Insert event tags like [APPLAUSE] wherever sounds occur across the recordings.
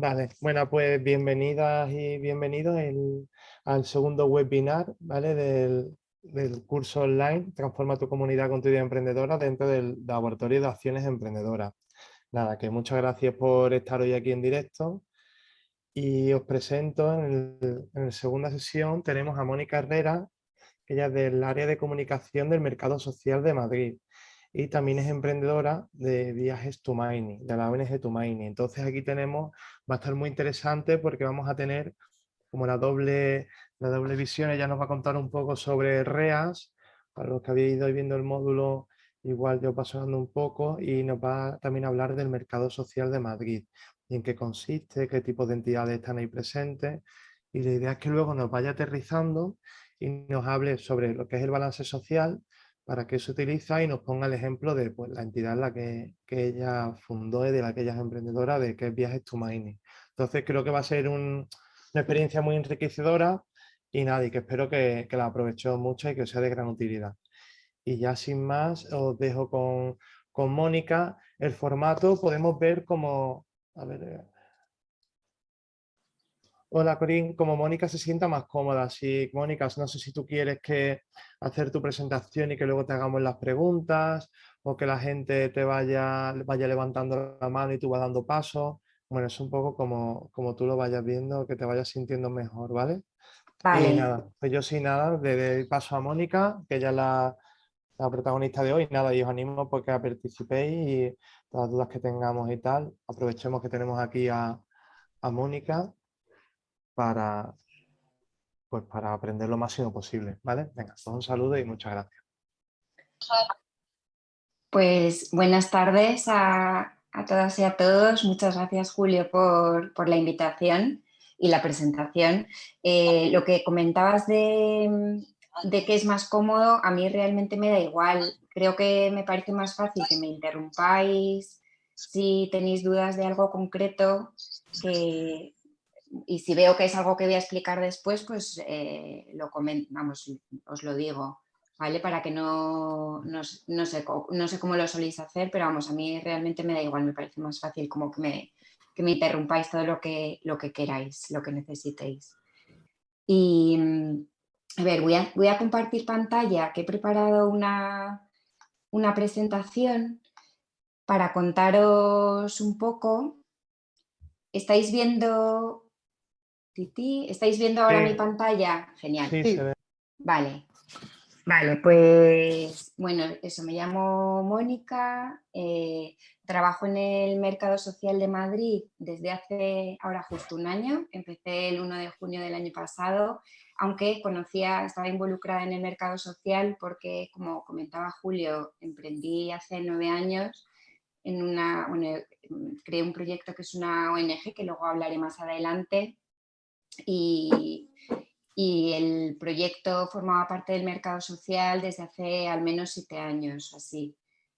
Vale, bueno, pues bienvenidas y bienvenidos al segundo webinar ¿vale? del, curso online Transforma tu comunidad con tu idea emprendedora dentro del Laboratorio de Acciones Emprendedoras. Nada, que muchas gracias por estar hoy aquí en directo y os presento en, en la segunda sesión tenemos a Mónica Herrera, que ella es del área de comunicación del Mercado Social de Madrid y también es emprendedora de Viajes Tumaini, de la ONG Tumaini. Entonces aquí tenemos, va a estar muy interesante porque vamos a tener como la doble, la doble visión, ella nos va a contar un poco sobre REAS, para los que habéis ido viendo el módulo, igual yo paso hablando un poco, y nos va también a hablar del mercado social de Madrid, y en qué consiste, qué tipo de entidades están ahí presentes, y la idea es que luego nos vaya aterrizando y nos hable sobre lo que es el balance social, para qué se utiliza y nos ponga el ejemplo de pues, la entidad en la que, ella fundó y de la que ella es emprendedora, de que es Viajes to Mining. Entonces creo que va a ser una experiencia muy enriquecedora y nada, que espero que, la aprovecho mucho y que sea de gran utilidad. Y ya sin más os dejo con, con Mónica. El formato podemos ver como... A ver, eh, Hola Corín, como Mónica se sienta más cómoda, si Mónica, no sé si tú quieres que hacer tu presentación y que luego te hagamos las preguntas o que la gente te vaya, vaya levantando la mano y tú vas dando paso. Bueno, es un poco como, como tú lo vayas viendo, que te vayas sintiendo mejor, ¿vale? Vale. Y nada, pues yo sin nada, de paso a Mónica, que ella es la, protagonista de hoy. Nada, y os animo porque a participéis y todas las dudas que tengamos y tal, aprovechemos que tenemos aquí a, a Mónica para, pues para aprender lo máximo posible. ¿vale? Venga, pues un saludo y muchas gracias. Pues buenas tardes a, todas y a todos. Muchas gracias Julio por, la invitación y la presentación. Eh, lo que comentabas de, de que es más cómodo, a mí realmente me da igual. Creo que me parece más fácil que me interrumpáis si tenéis dudas de algo concreto, que, y si veo que es algo que voy a explicar después, pues eh, lo vamos, os lo digo, ¿vale? Para que no, no, sé, no sé cómo lo soléis hacer, pero vamos, a mí realmente me da igual, me parece más fácil como que me, que me interrumpáis todo lo que, lo que queráis, lo que necesitéis. Y, a ver, voy a, voy a compartir pantalla, que he preparado una, una presentación para contaros un poco. Estáis viendo ¿Estáis viendo ahora mi pantalla? Genial. Vale. Vale, pues bueno, eso, me llamo Mónica, eh, trabajo en el Mercado Social de Madrid desde hace ahora justo un año, empecé el 1 de junio del año pasado, aunque conocía, estaba involucrada en el mercado social porque, como comentaba Julio, emprendí hace nueve años en una, bueno, creé un proyecto que es una ONG, que luego hablaré más adelante, y, el proyecto formaba parte del mercado social desde hace al menos siete años, así.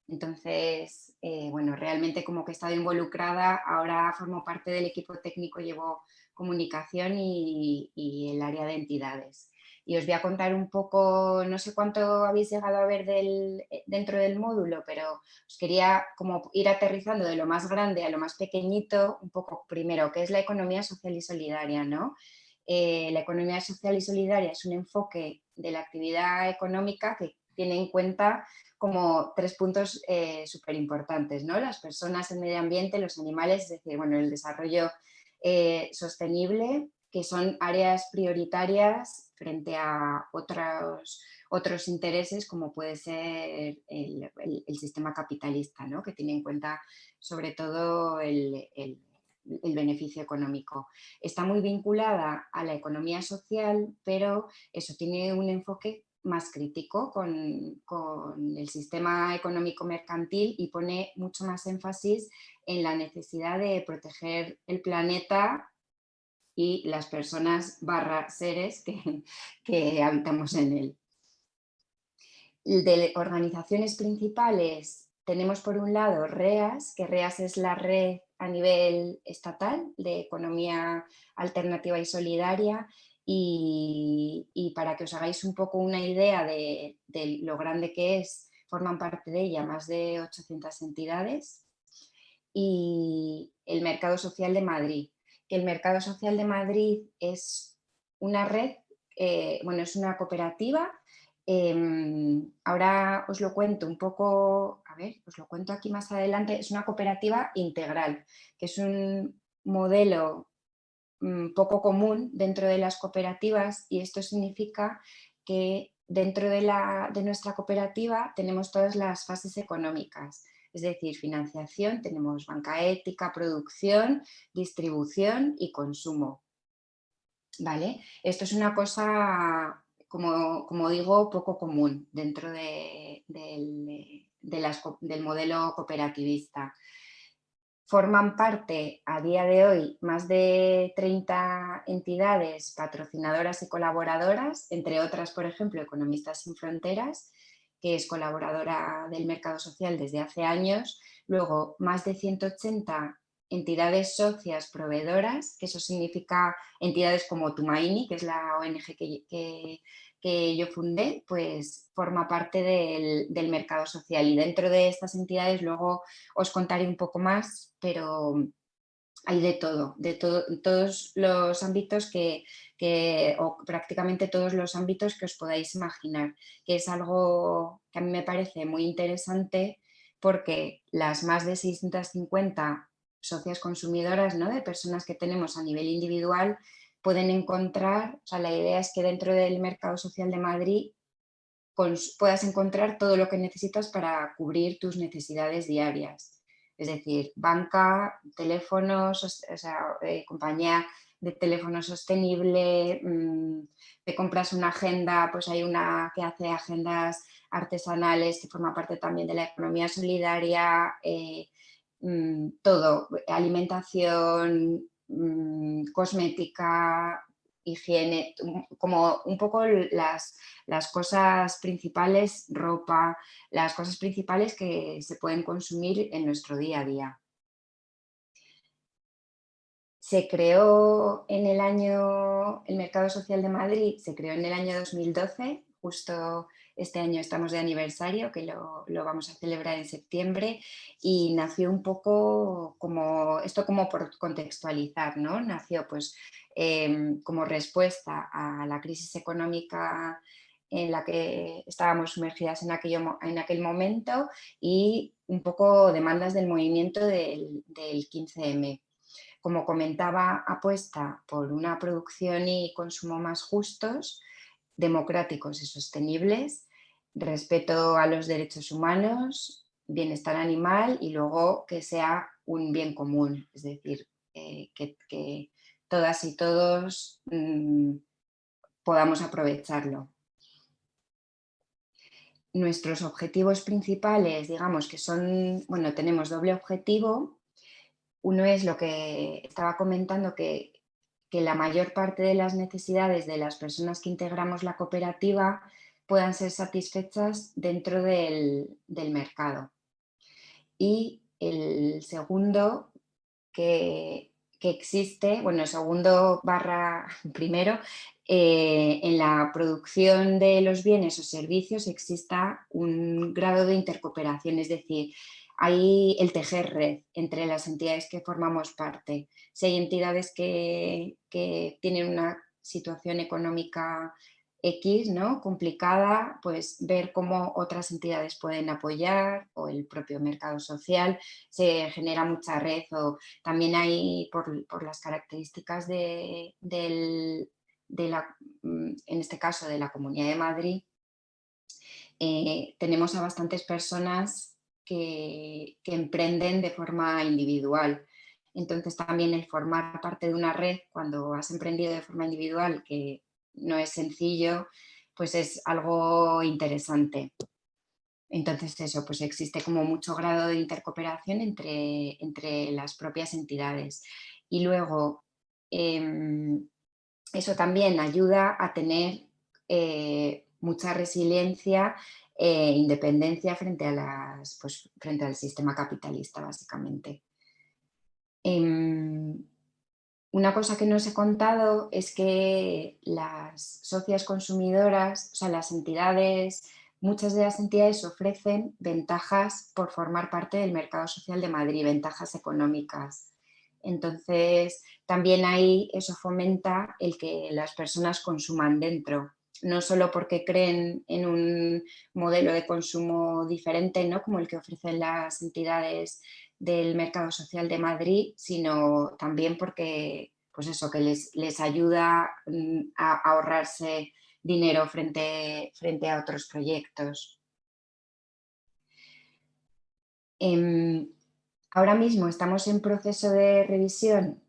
Entonces, eh, bueno, realmente como que he estado involucrada, ahora formo parte del equipo técnico, llevo comunicación y, el área de entidades. Y os voy a contar un poco, no sé cuánto habéis llegado a ver del, dentro del módulo, pero os quería como ir aterrizando de lo más grande a lo más pequeñito, un poco primero, qué es la economía social y solidaria, ¿no? Eh, la economía social y solidaria es un enfoque de la actividad económica que tiene en cuenta como tres puntos eh, súper importantes, ¿no? Las personas, el medio ambiente, los animales, es decir, bueno, el desarrollo eh, sostenible, que son áreas prioritarias frente a otros, otros intereses como puede ser el, sistema capitalista, ¿no? que tiene en cuenta sobre todo el el beneficio económico. Está muy vinculada a la economía social, pero eso tiene un enfoque más crítico con, el sistema económico mercantil y pone mucho más énfasis en la necesidad de proteger el planeta y las personas barra seres que, [LAUGHS] que habitamos en él. De organizaciones principales tenemos por un lado REAS, que REAS es la red a nivel estatal de economía alternativa y solidaria y, para que os hagáis un poco una idea de, lo grande que es, forman parte de ella más de 800 entidades y el Mercado Social de Madrid. El Mercado Social de Madrid es una red, eh, bueno, es una cooperativa. Em, ahora os lo cuento un poco, a ver, os lo cuento aquí más adelante. Es una cooperativa integral, que es un modelo mm, poco común dentro de las cooperativas y esto significa que dentro de, la, de nuestra cooperativa tenemos todas las fases económicas es decir, financiación, tenemos banca ética, producción, distribución y consumo. ¿Vale? Esto es una cosa, como, digo, poco común dentro del modelo cooperativista. Forman parte a día de hoy más de 30 entidades patrocinadoras y colaboradoras, entre otras, por ejemplo, Economistas sin Fronteras, que es colaboradora del mercado social desde hace años, luego más de 180 entidades socias proveedoras, que eso significa entidades como Tumaini, que es la ONG que, yo fundé, pues forma parte del, mercado social. Y dentro de estas entidades luego os contaré un poco más, pero hay de todo, de todos los ámbitos que, o prácticamente todos los ámbitos que os podáis imaginar, que es algo que a mí me parece muy interesante porque las más de 650 socias consumidoras ¿no? de personas que tenemos a nivel individual pueden encontrar, o sea, la idea es que dentro del mercado social de Madrid puedas encontrar todo lo que necesitas para cubrir tus necesidades diarias. Es decir, banca, teléfonos, o sea, eh, compañía de teléfono sostenible, mm, te compras una agenda, pues hay una que hace agendas artesanales que forma parte también de la economía solidaria, eh, mm, todo, alimentación, mm, cosmética, higiene, como un poco las, las cosas principales, ropa, las cosas principales que se pueden consumir en nuestro día a día. Se creó en el año, el Mercado Social de Madrid se creó en el año 2012, justo este año estamos de aniversario, que lo, vamos a celebrar en septiembre, y nació un poco como, esto como por contextualizar, ¿no? Nació pues em, como respuesta a la crisis económica en la que estábamos sumergidas en, aquel momento y un poco demandas del movimiento del 15M como comentaba, apuesta por una producción y consumo más justos, democráticos y sostenibles, respeto a los derechos humanos, bienestar animal y luego que sea un bien común, es decir, eh, que, todas y todos mm, podamos aprovecharlo. Nuestros objetivos principales, digamos que son, bueno, tenemos doble objetivo, uno es lo que estaba comentando, que, la mayor parte de las necesidades de las personas que integramos la cooperativa puedan ser satisfechas dentro del, mercado. Y el segundo, que, existe, bueno, el segundo barra [LAUGHS] primero, eh, en la producción de los bienes o servicios exista un grado de intercooperación, es decir, hay el tejer red entre las entidades que formamos parte. Si hay entidades que, tienen una situación económica X, ¿no? complicada, pues ver cómo otras entidades pueden apoyar o el propio mercado social, se genera mucha red o también hay por, las características de, la, mm, en este caso de la Comunidad de Madrid, eh, tenemos a bastantes personas que, emprenden de forma individual. Entonces también el formar parte de una red cuando has emprendido de forma individual, que no es sencillo, pues es algo interesante. Entonces eso, pues existe como mucho grado de intercooperación entre, entre las propias entidades. Y luego, em, eso también ayuda a tener eh, mucha resiliencia e independencia frente, a las, pues, frente al sistema capitalista, básicamente. Em, una cosa que no os he contado es que las socias consumidoras, o sea, las entidades muchas de las entidades ofrecen ventajas por formar parte del mercado social de Madrid, ventajas económicas. Entonces, también ahí eso fomenta el que las personas consuman dentro, no solo porque creen en un modelo de consumo diferente, ¿no? como el que ofrecen las entidades del mercado social de Madrid, sino también porque pues eso, que les, les ayuda mm, a ahorrarse dinero frente, frente a otros proyectos. Em, ahora mismo estamos en proceso de revisión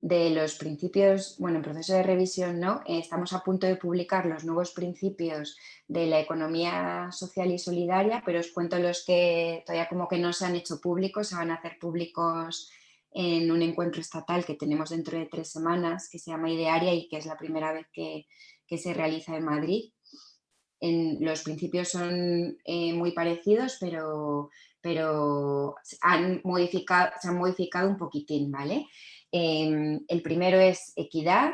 de los principios, bueno, en proceso de revisión no, eh, estamos a punto de publicar los nuevos principios de la economía social y solidaria, pero os cuento los que todavía como que no se han hecho públicos, se van a hacer públicos en un encuentro estatal que tenemos dentro de tres semanas, que se llama Idearia y que es la primera vez que, se realiza en Madrid. En, los principios son eh, muy parecidos, pero, pero han modificado, se han modificado un poquitín, ¿vale? Em, el primero es equidad,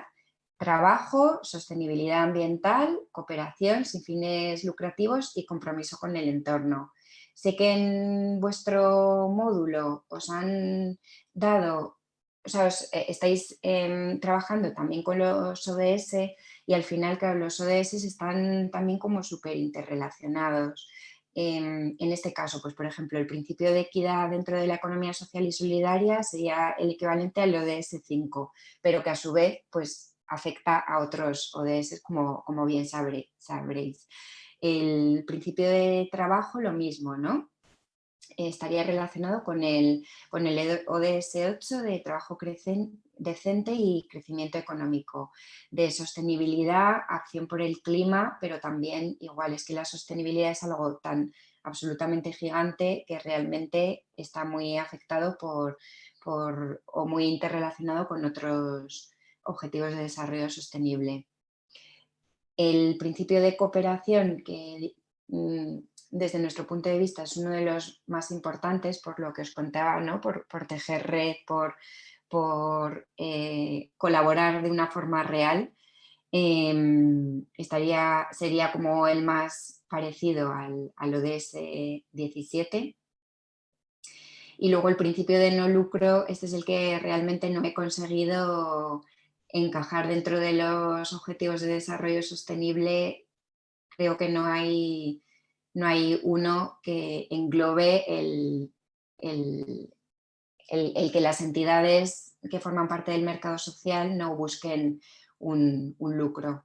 trabajo, sostenibilidad ambiental, cooperación sin fines lucrativos y compromiso con el entorno. Sé que en vuestro módulo os han dado, o sea, eh, estáis em, trabajando también con los ODS y al final, claro, los ODS están también como súper interrelacionados. En, este caso, pues por ejemplo, el principio de equidad dentro de la economía social y solidaria sería el equivalente al ODS 5, pero que a su vez pues, afecta a otros ODS, como, como bien sabréis. El principio de trabajo, lo mismo, ¿no? Estaría relacionado con el, con el ODS 8 de trabajo decente y crecimiento económico, de sostenibilidad, acción por el clima, pero también igual es que la sostenibilidad es algo tan absolutamente gigante que realmente está muy afectado por, por o muy interrelacionado con otros objetivos de desarrollo sostenible el principio de cooperación, que mm, desde nuestro punto de vista es uno de los más importantes, por lo que os contaba, ¿no? por, tejer red, por, por eh, colaborar de una forma real, em, estaría, sería como el más parecido al, al ODS 17. Y luego el principio de no lucro, este es el que realmente no he conseguido encajar dentro de los objetivos de desarrollo sostenible, creo que no hay, no hay uno que englobe el, el, que las entidades que forman parte del mercado social no busquen un, lucro.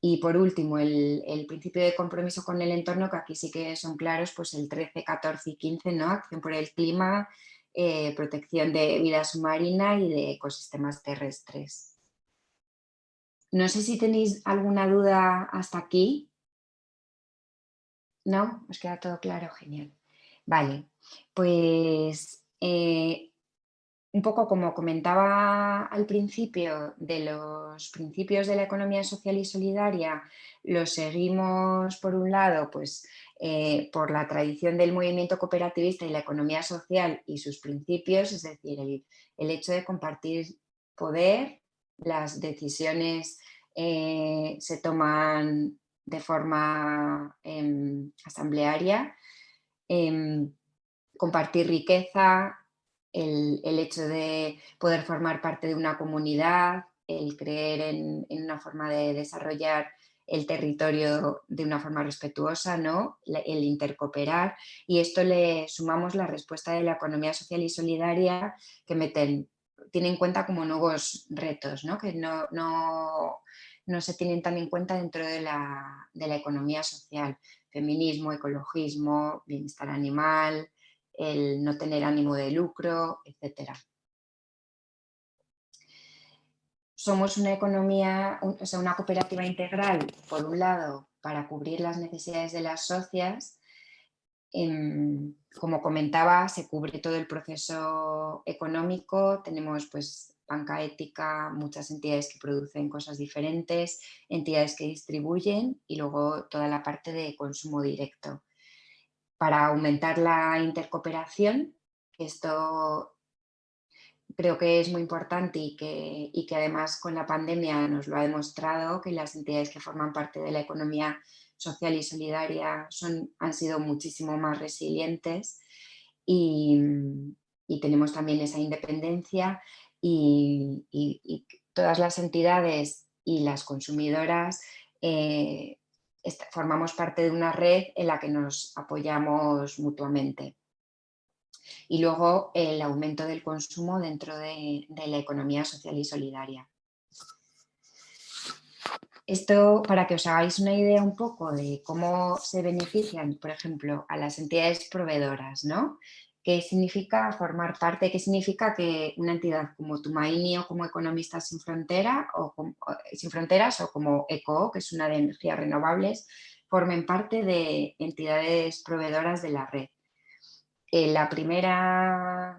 Y por último, el, principio de compromiso con el entorno, que aquí sí que son claros, pues el 13, 14 y 15, ¿no? Acción por el clima, eh, protección de vida submarina y de ecosistemas terrestres. No sé si tenéis alguna duda hasta aquí. ¿No? ¿Os queda todo claro? Genial. Vale, pues eh, un poco como comentaba al principio de los principios de la economía social y solidaria, los seguimos por un lado pues, eh, por la tradición del movimiento cooperativista y la economía social y sus principios, es decir, el hecho de compartir poder, las decisiones eh, se toman de forma em, asamblearia, em, compartir riqueza, el, hecho de poder formar parte de una comunidad, el creer en, una forma de desarrollar el territorio de una forma respetuosa, ¿no? el intercooperar y esto le sumamos la respuesta de la economía social y solidaria que meten tiene en cuenta como nuevos retos, ¿no? que no, no, se tienen tan en cuenta dentro de la, economía social. Feminismo, ecologismo, bienestar animal, el no tener ánimo de lucro, etc. Somos una economía, o sea, una cooperativa integral, por un lado, para cubrir las necesidades de las socias, como comentaba, se cubre todo el proceso económico, tenemos pues banca ética, muchas entidades que producen cosas diferentes, entidades que distribuyen y luego toda la parte de consumo directo. Para aumentar la intercooperación, esto creo que es muy importante y que, y que además con la pandemia nos lo ha demostrado que las entidades que forman parte de la economía social y solidaria son, han sido muchísimo más resilientes y, tenemos también esa independencia y, todas las entidades y las consumidoras eh, formamos parte de una red en la que nos apoyamos mutuamente. Y luego el aumento del consumo dentro de la economía social y solidaria. Esto para que os hagáis una idea un poco de cómo se benefician, por ejemplo, a las entidades proveedoras, ¿no? ¿Qué significa formar parte? ¿Qué significa que una entidad como Tumaini o como Economistas sin, Frontera, o sin Fronteras o como ECO, que es una de energías renovables, formen parte de entidades proveedoras de la red? Eh, la primera,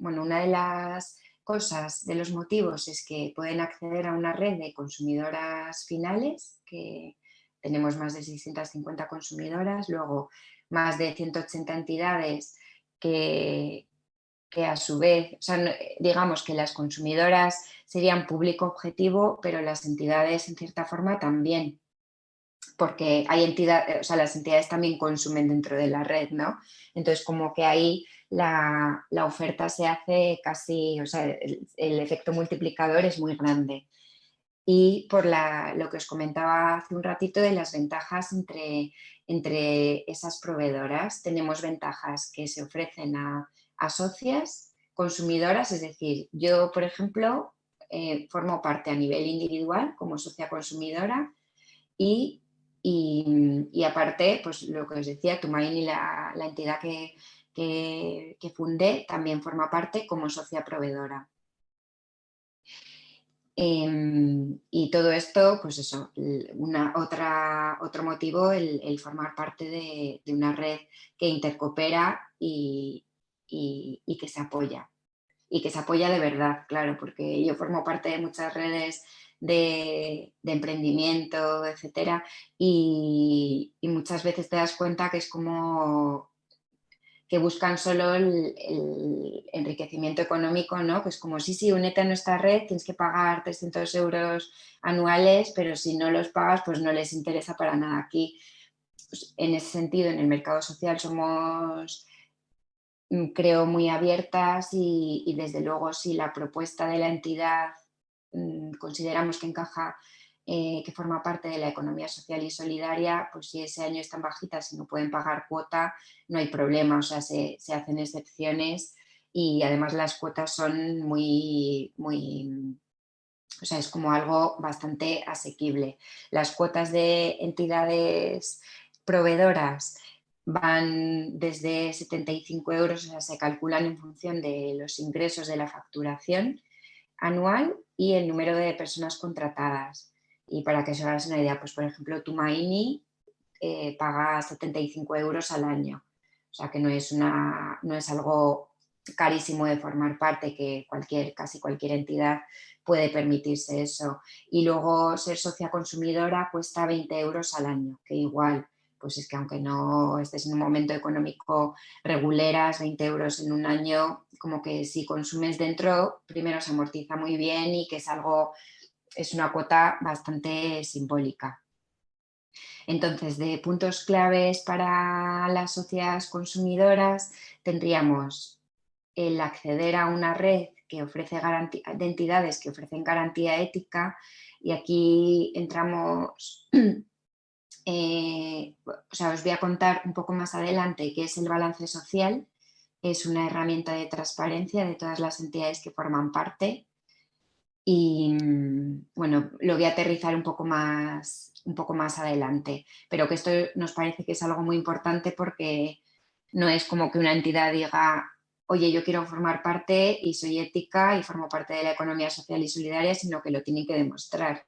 bueno, una de las cosas, de los motivos, es que pueden acceder a una red de consumidoras finales, que tenemos más de 650 consumidoras, luego más de 180 entidades que, que a su vez, digamos que las consumidoras serían público objetivo, pero las entidades en cierta forma también, porque hay entidades, o sea, las entidades también consumen dentro de la red, ¿no? Entonces como que ahí la, oferta se hace casi, o sea, el, efecto multiplicador es muy grande. Y por lo que os comentaba hace un ratito de las ventajas entre, entre esas proveedoras, tenemos ventajas que se ofrecen a, socias, consumidoras, es decir, yo por ejemplo eh, formo parte a nivel individual como socia consumidora y, y, aparte, pues lo que os decía, Tumaini, la, la entidad que, que, fundé también forma parte como socia proveedora. Em, y todo esto, pues eso, una, otra, otro motivo, el, formar parte de, una red que intercoopera y, que se apoya. Y que se apoya de verdad, claro, porque yo formo parte de muchas redes de, emprendimiento, etcétera, y, y, muchas veces te das cuenta que es como que buscan solo el, enriquecimiento económico, ¿no? que es como, sí, sí, únete a nuestra red, tienes que pagar 300 euros anuales, pero si no los pagas, pues no les interesa para nada. Aquí, pues, en ese sentido, en el mercado social somos, mm, creo, muy abiertas y, y desde luego si la propuesta de la entidad mm, consideramos que encaja eh, que forma parte de la economía social y solidaria, pues si ese año están bajitas y no pueden pagar cuota, no hay problema, o sea, se, hacen excepciones y además las cuotas son muy, muy, o sea, es como algo bastante asequible. Las cuotas de entidades proveedoras van desde 75 euros, o sea, se calculan en función de los ingresos de la facturación anual y el número de personas contratadas. Y para que os hagáis una idea, pues por ejemplo, Tumaini eh, paga 75 euros al año. O sea que no es, una, no es algo carísimo de formar parte, que cualquier, casi cualquier entidad puede permitirse eso. Y luego ser socia consumidora cuesta 20 euros al año, que igual, pues es que aunque no estés en un momento económico reguleras, 20 euros en un año, como que si consumes dentro, primero se amortiza muy bien y que es algo es una cuota bastante simbólica. Entonces, de puntos claves para las sociedades consumidoras tendríamos el acceder a una red que ofrece de entidades que ofrecen garantía ética y aquí entramos, [CLEARS THROAT] eh, o sea, os voy a contar un poco más adelante qué es el balance social, es una herramienta de transparencia de todas las entidades que forman parte y mm, bueno, lo voy a aterrizar un poco más, un poco más adelante, pero que esto nos parece que es algo muy importante porque no es como que una entidad diga, oye, yo quiero formar parte y soy ética y formo parte de la economía social y solidaria, sino que lo tienen que demostrar.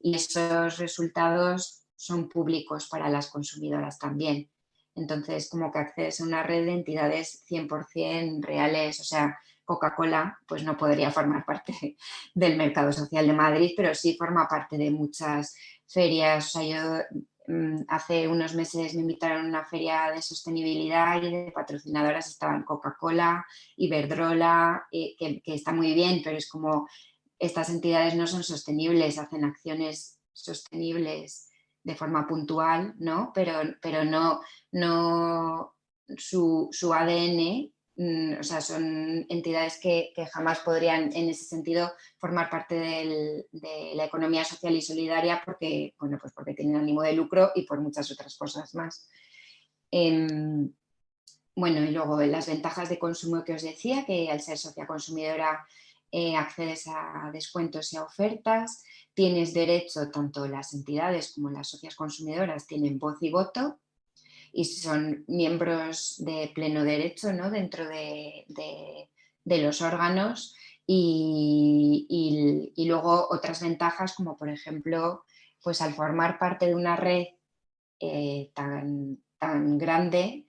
Y esos resultados son públicos para las consumidoras también. Entonces, como que accedes a una red de entidades 100% reales, o sea, Coca-Cola pues no podría formar parte del mercado social de Madrid, pero sí forma parte de muchas ferias. O sea, yo mm, hace unos meses me invitaron a una feria de sostenibilidad y de patrocinadoras estaban Coca-Cola, Iberdrola, eh, que, que está muy bien, pero es como estas entidades no son sostenibles, hacen acciones sostenibles de forma puntual, ¿no? Pero, pero no, no su, su ADN o sea, son entidades que, jamás podrían en ese sentido formar parte de la economía social y solidaria porque, bueno, pues porque tienen ánimo de lucro y por muchas otras cosas más. Em, bueno, y luego las ventajas de consumo que os decía, que al ser socia consumidora eh, accedes a descuentos y a ofertas, tienes derecho, tanto las entidades como las socias consumidoras tienen voz y voto, y son miembros de pleno derecho ¿no? dentro de, los órganos y, luego otras ventajas como por ejemplo pues al formar parte de una red eh, tan, tan, grande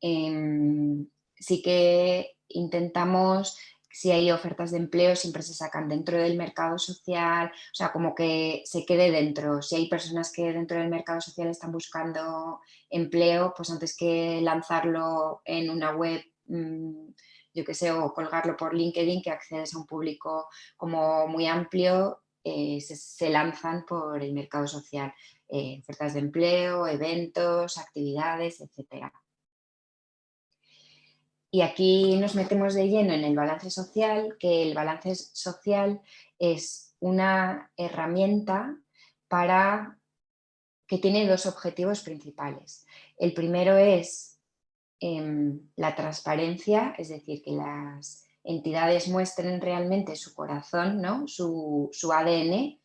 em, sí que intentamos si hay ofertas de empleo siempre se sacan dentro del mercado social, o sea, como que se quede dentro. Si hay personas que dentro del mercado social están buscando empleo, pues antes que lanzarlo en una web, mm, yo qué sé, o colgarlo por LinkedIn, que accedes a un público como muy amplio, eh, se, lanzan por el mercado social. Eh, ofertas de empleo, eventos, actividades, etcétera. Y aquí nos metemos de lleno en el balance social, que el balance social es una herramienta para que tiene dos objetivos principales. El primero es em, la transparencia, es decir, que las entidades muestren realmente su corazón, ¿no? su, ADN.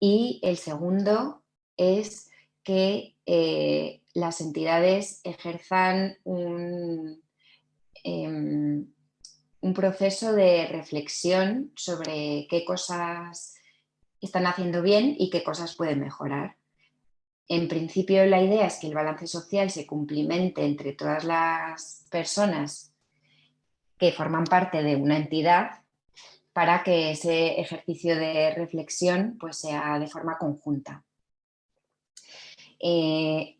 Y el segundo es que eh, las entidades ejerzan un, Em, un proceso de reflexión sobre qué cosas están haciendo bien y qué cosas pueden mejorar. En principio la idea es que el balance social se cumplimente entre todas las personas que forman parte de una entidad para que ese ejercicio de reflexión pues, sea de forma conjunta. Eh,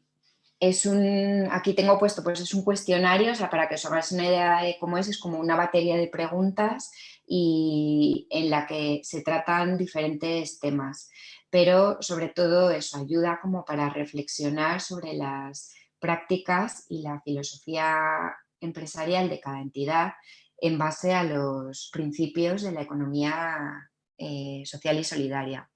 es un, aquí tengo puesto, pues es un cuestionario, para que os hagáis una idea de cómo es, es como una batería de preguntas y en la que se tratan diferentes temas, pero sobre todo eso ayuda como para reflexionar sobre las prácticas y la filosofía empresarial de cada entidad en base a los principios de la economía eh, social y solidaria.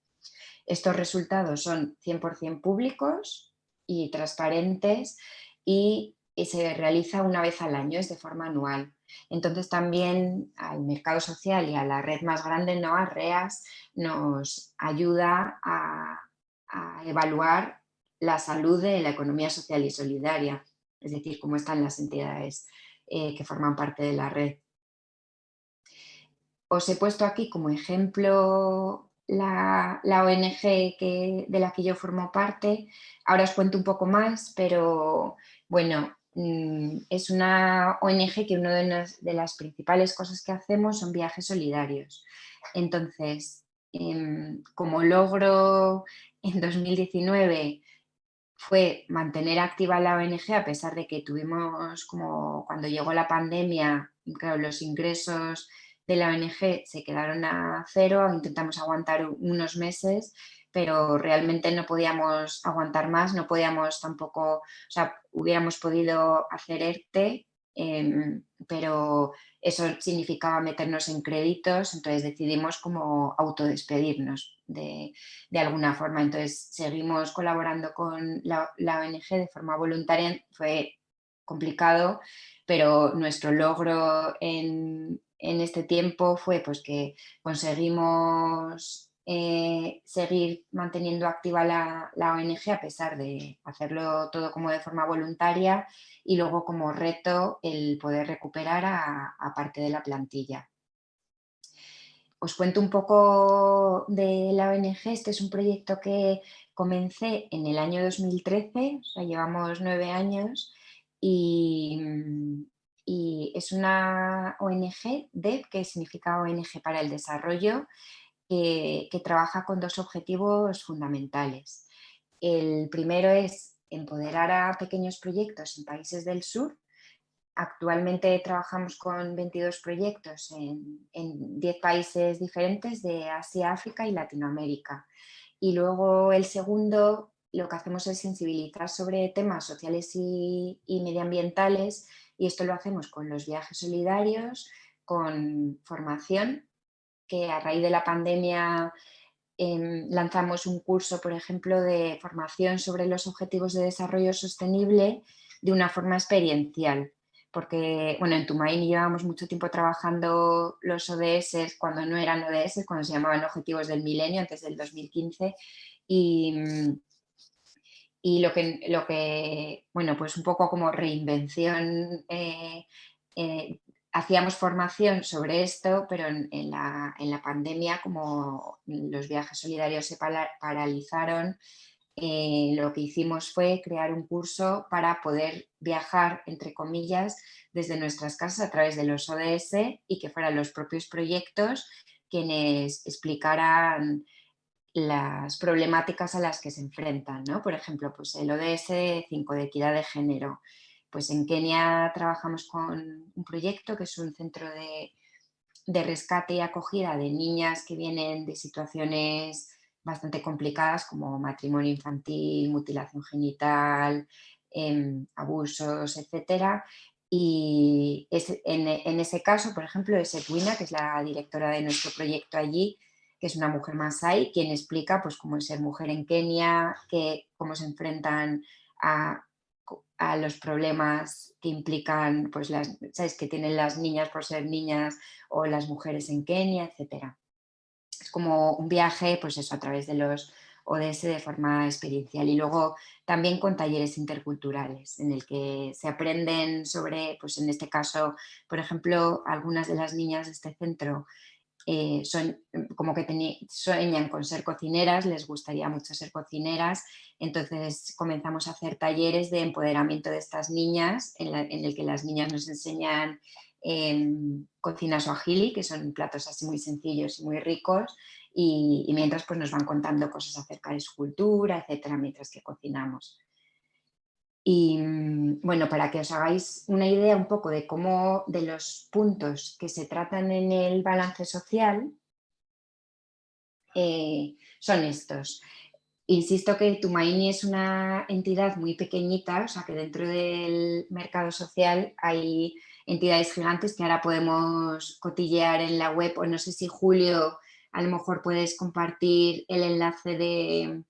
Estos resultados son 100% públicos, y transparentes y, se realiza una vez al año, es de forma anual. Entonces también al mercado social y a la red más grande, ¿no? a REAS, nos ayuda a, evaluar la salud de la economía social y solidaria, es decir, cómo están las entidades eh, que forman parte de la red. Os he puesto aquí como ejemplo la, ONG que, de la que yo formo parte. Ahora os cuento un poco más, pero bueno, mm, es una ONG que una de las, principales cosas que hacemos son viajes solidarios. Entonces, em, como logro en 2019 fue mantener activa la ONG a pesar de que tuvimos como cuando llegó la pandemia, claro, los ingresos la ONG se quedaron a cero, intentamos aguantar unos meses, pero realmente no podíamos aguantar más, no podíamos tampoco, o sea, hubiéramos podido hacer ERTE, em, pero eso significaba meternos en créditos, entonces decidimos como autodespedirnos de, de alguna forma. Entonces seguimos colaborando con la ONG de forma voluntaria, fue complicado, pero nuestro logro en, en este tiempo fue pues, que conseguimos eh, seguir manteniendo activa la, ONG a pesar de hacerlo todo como de forma voluntaria y luego como reto el poder recuperar a, parte de la plantilla. Os cuento un poco de la ONG, este es un proyecto que comencé en el año 2013, o llevamos nueve años y, y es una ONG, DEV, que significa ONG para el Desarrollo, que trabaja con dos objetivos fundamentales. El primero es empoderar a pequeños proyectos en países del sur. Actualmente trabajamos con 22 proyectos en, en 10 países diferentes de Asia, África y Latinoamérica. Y luego el segundo, lo que hacemos es sensibilizar sobre temas sociales y, medioambientales y esto lo hacemos con los viajes solidarios, con formación, que a raíz de la pandemia em, lanzamos un curso, por ejemplo, de formación sobre los objetivos de desarrollo sostenible de una forma experiencial porque bueno, en Tumaini llevamos mucho tiempo trabajando los ODS cuando no eran ODS, cuando se llamaban Objetivos del Milenio, antes del 2015, y, y lo, que, lo que, bueno, pues un poco como reinvención, eh, eh, hacíamos formación sobre esto, pero en, la, en, la, pandemia, como los viajes solidarios se paralizaron, eh, lo que hicimos fue crear un curso para poder viajar, entre comillas, desde nuestras casas a través de los ODS y que fueran los propios proyectos quienes explicaran las problemáticas a las que se enfrentan. ¿no? Por ejemplo, pues el ODS 5 de equidad de género. Pues en Kenia trabajamos con un proyecto que es un centro de, de rescate y acogida de niñas que vienen de situaciones bastante complicadas como matrimonio infantil, mutilación genital, em, abusos, etcétera. Y en, ese caso, por ejemplo, es Edwina, que es la directora de nuestro proyecto allí, que es una mujer masái, quien explica pues, cómo es ser mujer en Kenia, que, cómo se enfrentan a, a los problemas que implican pues, las, ¿sabes? que tienen las niñas por ser niñas o las mujeres en Kenia, etcétera es como un viaje, pues eso, a través de los ODS de forma experiencial y luego también con talleres interculturales en el que se aprenden sobre, pues en este caso, por ejemplo, algunas de las niñas de este centro eh, son como que sueñan con ser cocineras, les gustaría mucho ser cocineras, entonces comenzamos a hacer talleres de empoderamiento de estas niñas en, el que las niñas nos enseñan Em, cocina suajili, que son platos así muy sencillos y muy ricos, y, mientras pues nos van contando cosas acerca de su cultura, etcétera, mientras que cocinamos. Y mm, bueno, para que os hagáis una idea un poco de cómo, de los puntos que se tratan en el balance social, eh, son estos. Insisto que Tumaini es una entidad muy pequeñita, o sea que dentro del mercado social hay entidades gigantes que ahora podemos cotillear en la web o no sé si Julio a lo mejor puedes compartir el enlace de,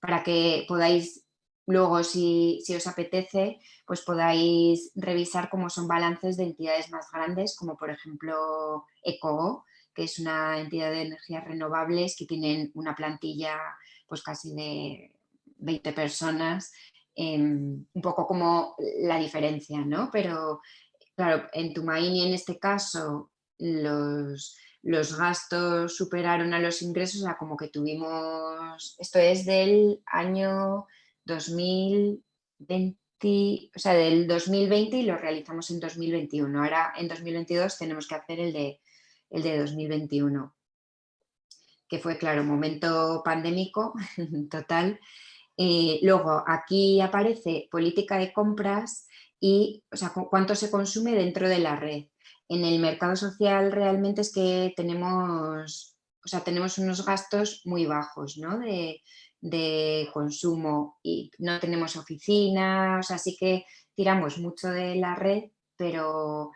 para que podáis luego si, si, os apetece pues podáis revisar cómo son balances de entidades más grandes como por ejemplo ECO, que es una entidad de energías renovables que tienen una plantilla pues casi de 20 personas, em, un poco como la diferencia, ¿no? Pero Claro, en Tumaini en este caso los, los gastos superaron a los ingresos, o sea, como que tuvimos, esto es del año 2020, o sea, del 2020 y lo realizamos en 2021. Ahora en 2022 tenemos que hacer el de, el de 2021, que fue, claro, momento pandémico [LAUGHS] total. Eh, luego aquí aparece política de compras y o sea, cuánto se consume dentro de la red. En el mercado social realmente es que tenemos, o sea, tenemos unos gastos muy bajos ¿no? de, consumo y no tenemos oficinas, o sea, sí que tiramos mucho de la red, pero,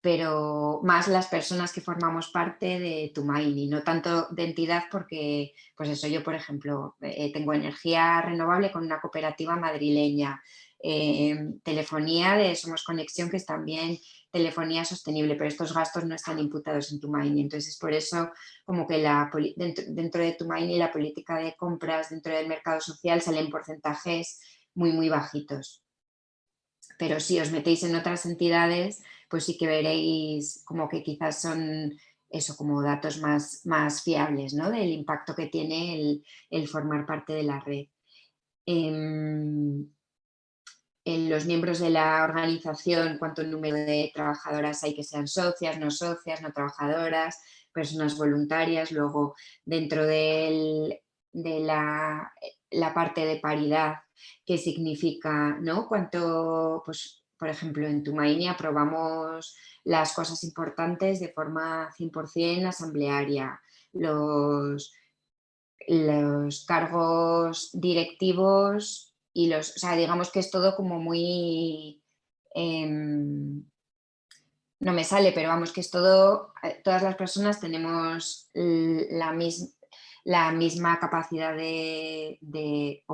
pero más las personas que formamos parte de Tumaini, no tanto de entidad porque, pues eso, yo por ejemplo, eh, tengo energía renovable con una cooperativa madrileña, Em, telefonía de Somos Conexión, que es también telefonía sostenible, pero estos gastos no están imputados en tu Tumaini. Entonces, es por eso como que la, dentro, dentro de Tumaini la política de compras dentro del mercado social salen porcentajes muy, muy bajitos. Pero si os metéis en otras entidades, pues sí que veréis como que quizás son eso, como datos más, más fiables, ¿no? Del impacto que tiene el, el formar parte de la red. Em, los miembros de la organización, cuánto número de trabajadoras hay que sean socias, no socias, no trabajadoras, personas voluntarias, luego dentro de la, parte de paridad, que significa, ¿no? Cuánto, pues, por ejemplo, en Tumaini aprobamos las cosas importantes de forma 100% asamblearia, los, los cargos directivos y los, o sea, digamos que es todo como muy, em, no me sale, pero vamos que es todo, eh, todas las personas tenemos la misma, la misma capacidad de, de,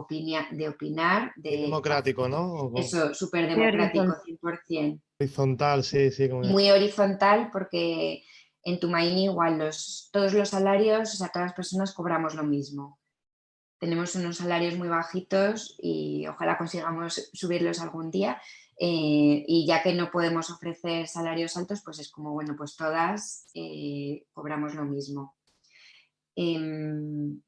de opinar. De, democrático, ¿no? Eso, súper democrático, 100%. Horizontal, sí, sí. Muy horizontal porque en Tumaini igual los, todos los salarios, o sea, todas las personas cobramos lo mismo. Tenemos unos salarios muy bajitos y ojalá consigamos subirlos algún día. Eh, y ya que no podemos ofrecer salarios altos, pues es como, bueno, pues todas eh, cobramos lo mismo. Em,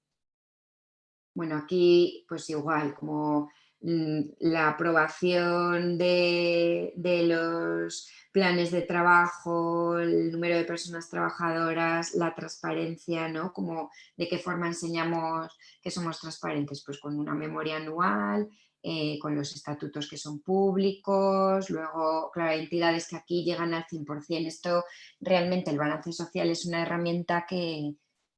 bueno, aquí pues igual, como la aprobación de, los planes de trabajo, el número de personas trabajadoras, la transparencia, ¿no? Como de qué forma enseñamos que somos transparentes, pues con una memoria anual, eh, con los estatutos que son públicos, luego, claro, hay entidades que aquí llegan al 100%. Esto realmente el balance social es una herramienta que,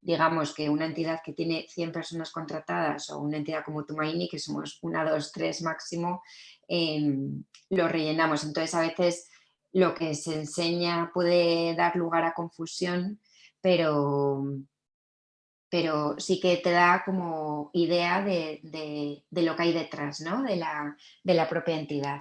digamos que una entidad que tiene 100 personas contratadas o una entidad como Tumaini, que somos una, dos, tres máximo, em, lo rellenamos. Entonces a veces lo que se enseña puede dar lugar a confusión, pero, pero sí que te da como idea de, lo que hay detrás ¿no? de, la, de la propia entidad.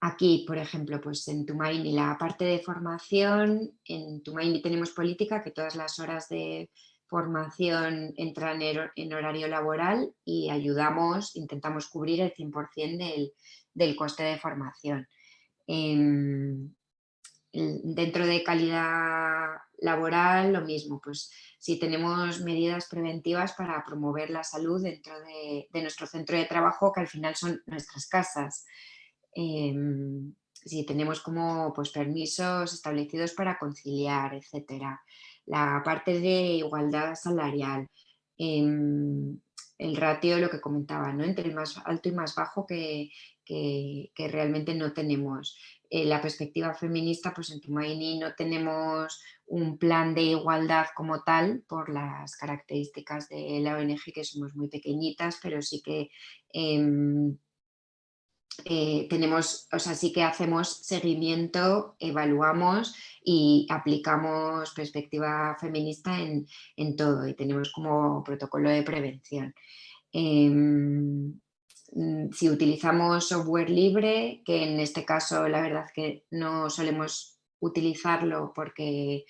Aquí, por ejemplo, pues en Tumaini la parte de formación, en Tumaini tenemos política que todas las horas de formación entran en horario laboral y ayudamos, intentamos cubrir el 100% del, coste de formación. Em, dentro de calidad laboral, lo mismo, pues si tenemos medidas preventivas para promover la salud dentro de, de nuestro centro de trabajo, que al final son nuestras casas. Em, si tenemos como pues, permisos establecidos para conciliar, etcétera. La parte de igualdad salarial, em, el ratio, lo que comentaba, ¿no? entre el más alto y más bajo que, realmente no tenemos. Eh, la perspectiva feminista, pues en Tumaini no tenemos un plan de igualdad como tal por las características de la ONG que somos muy pequeñitas, pero sí que em, eh, tenemos, o sea, sí que hacemos seguimiento, evaluamos y aplicamos perspectiva feminista en, todo y tenemos como protocolo de prevención. Em, si utilizamos software libre, que en este caso la verdad que no solemos utilizarlo porque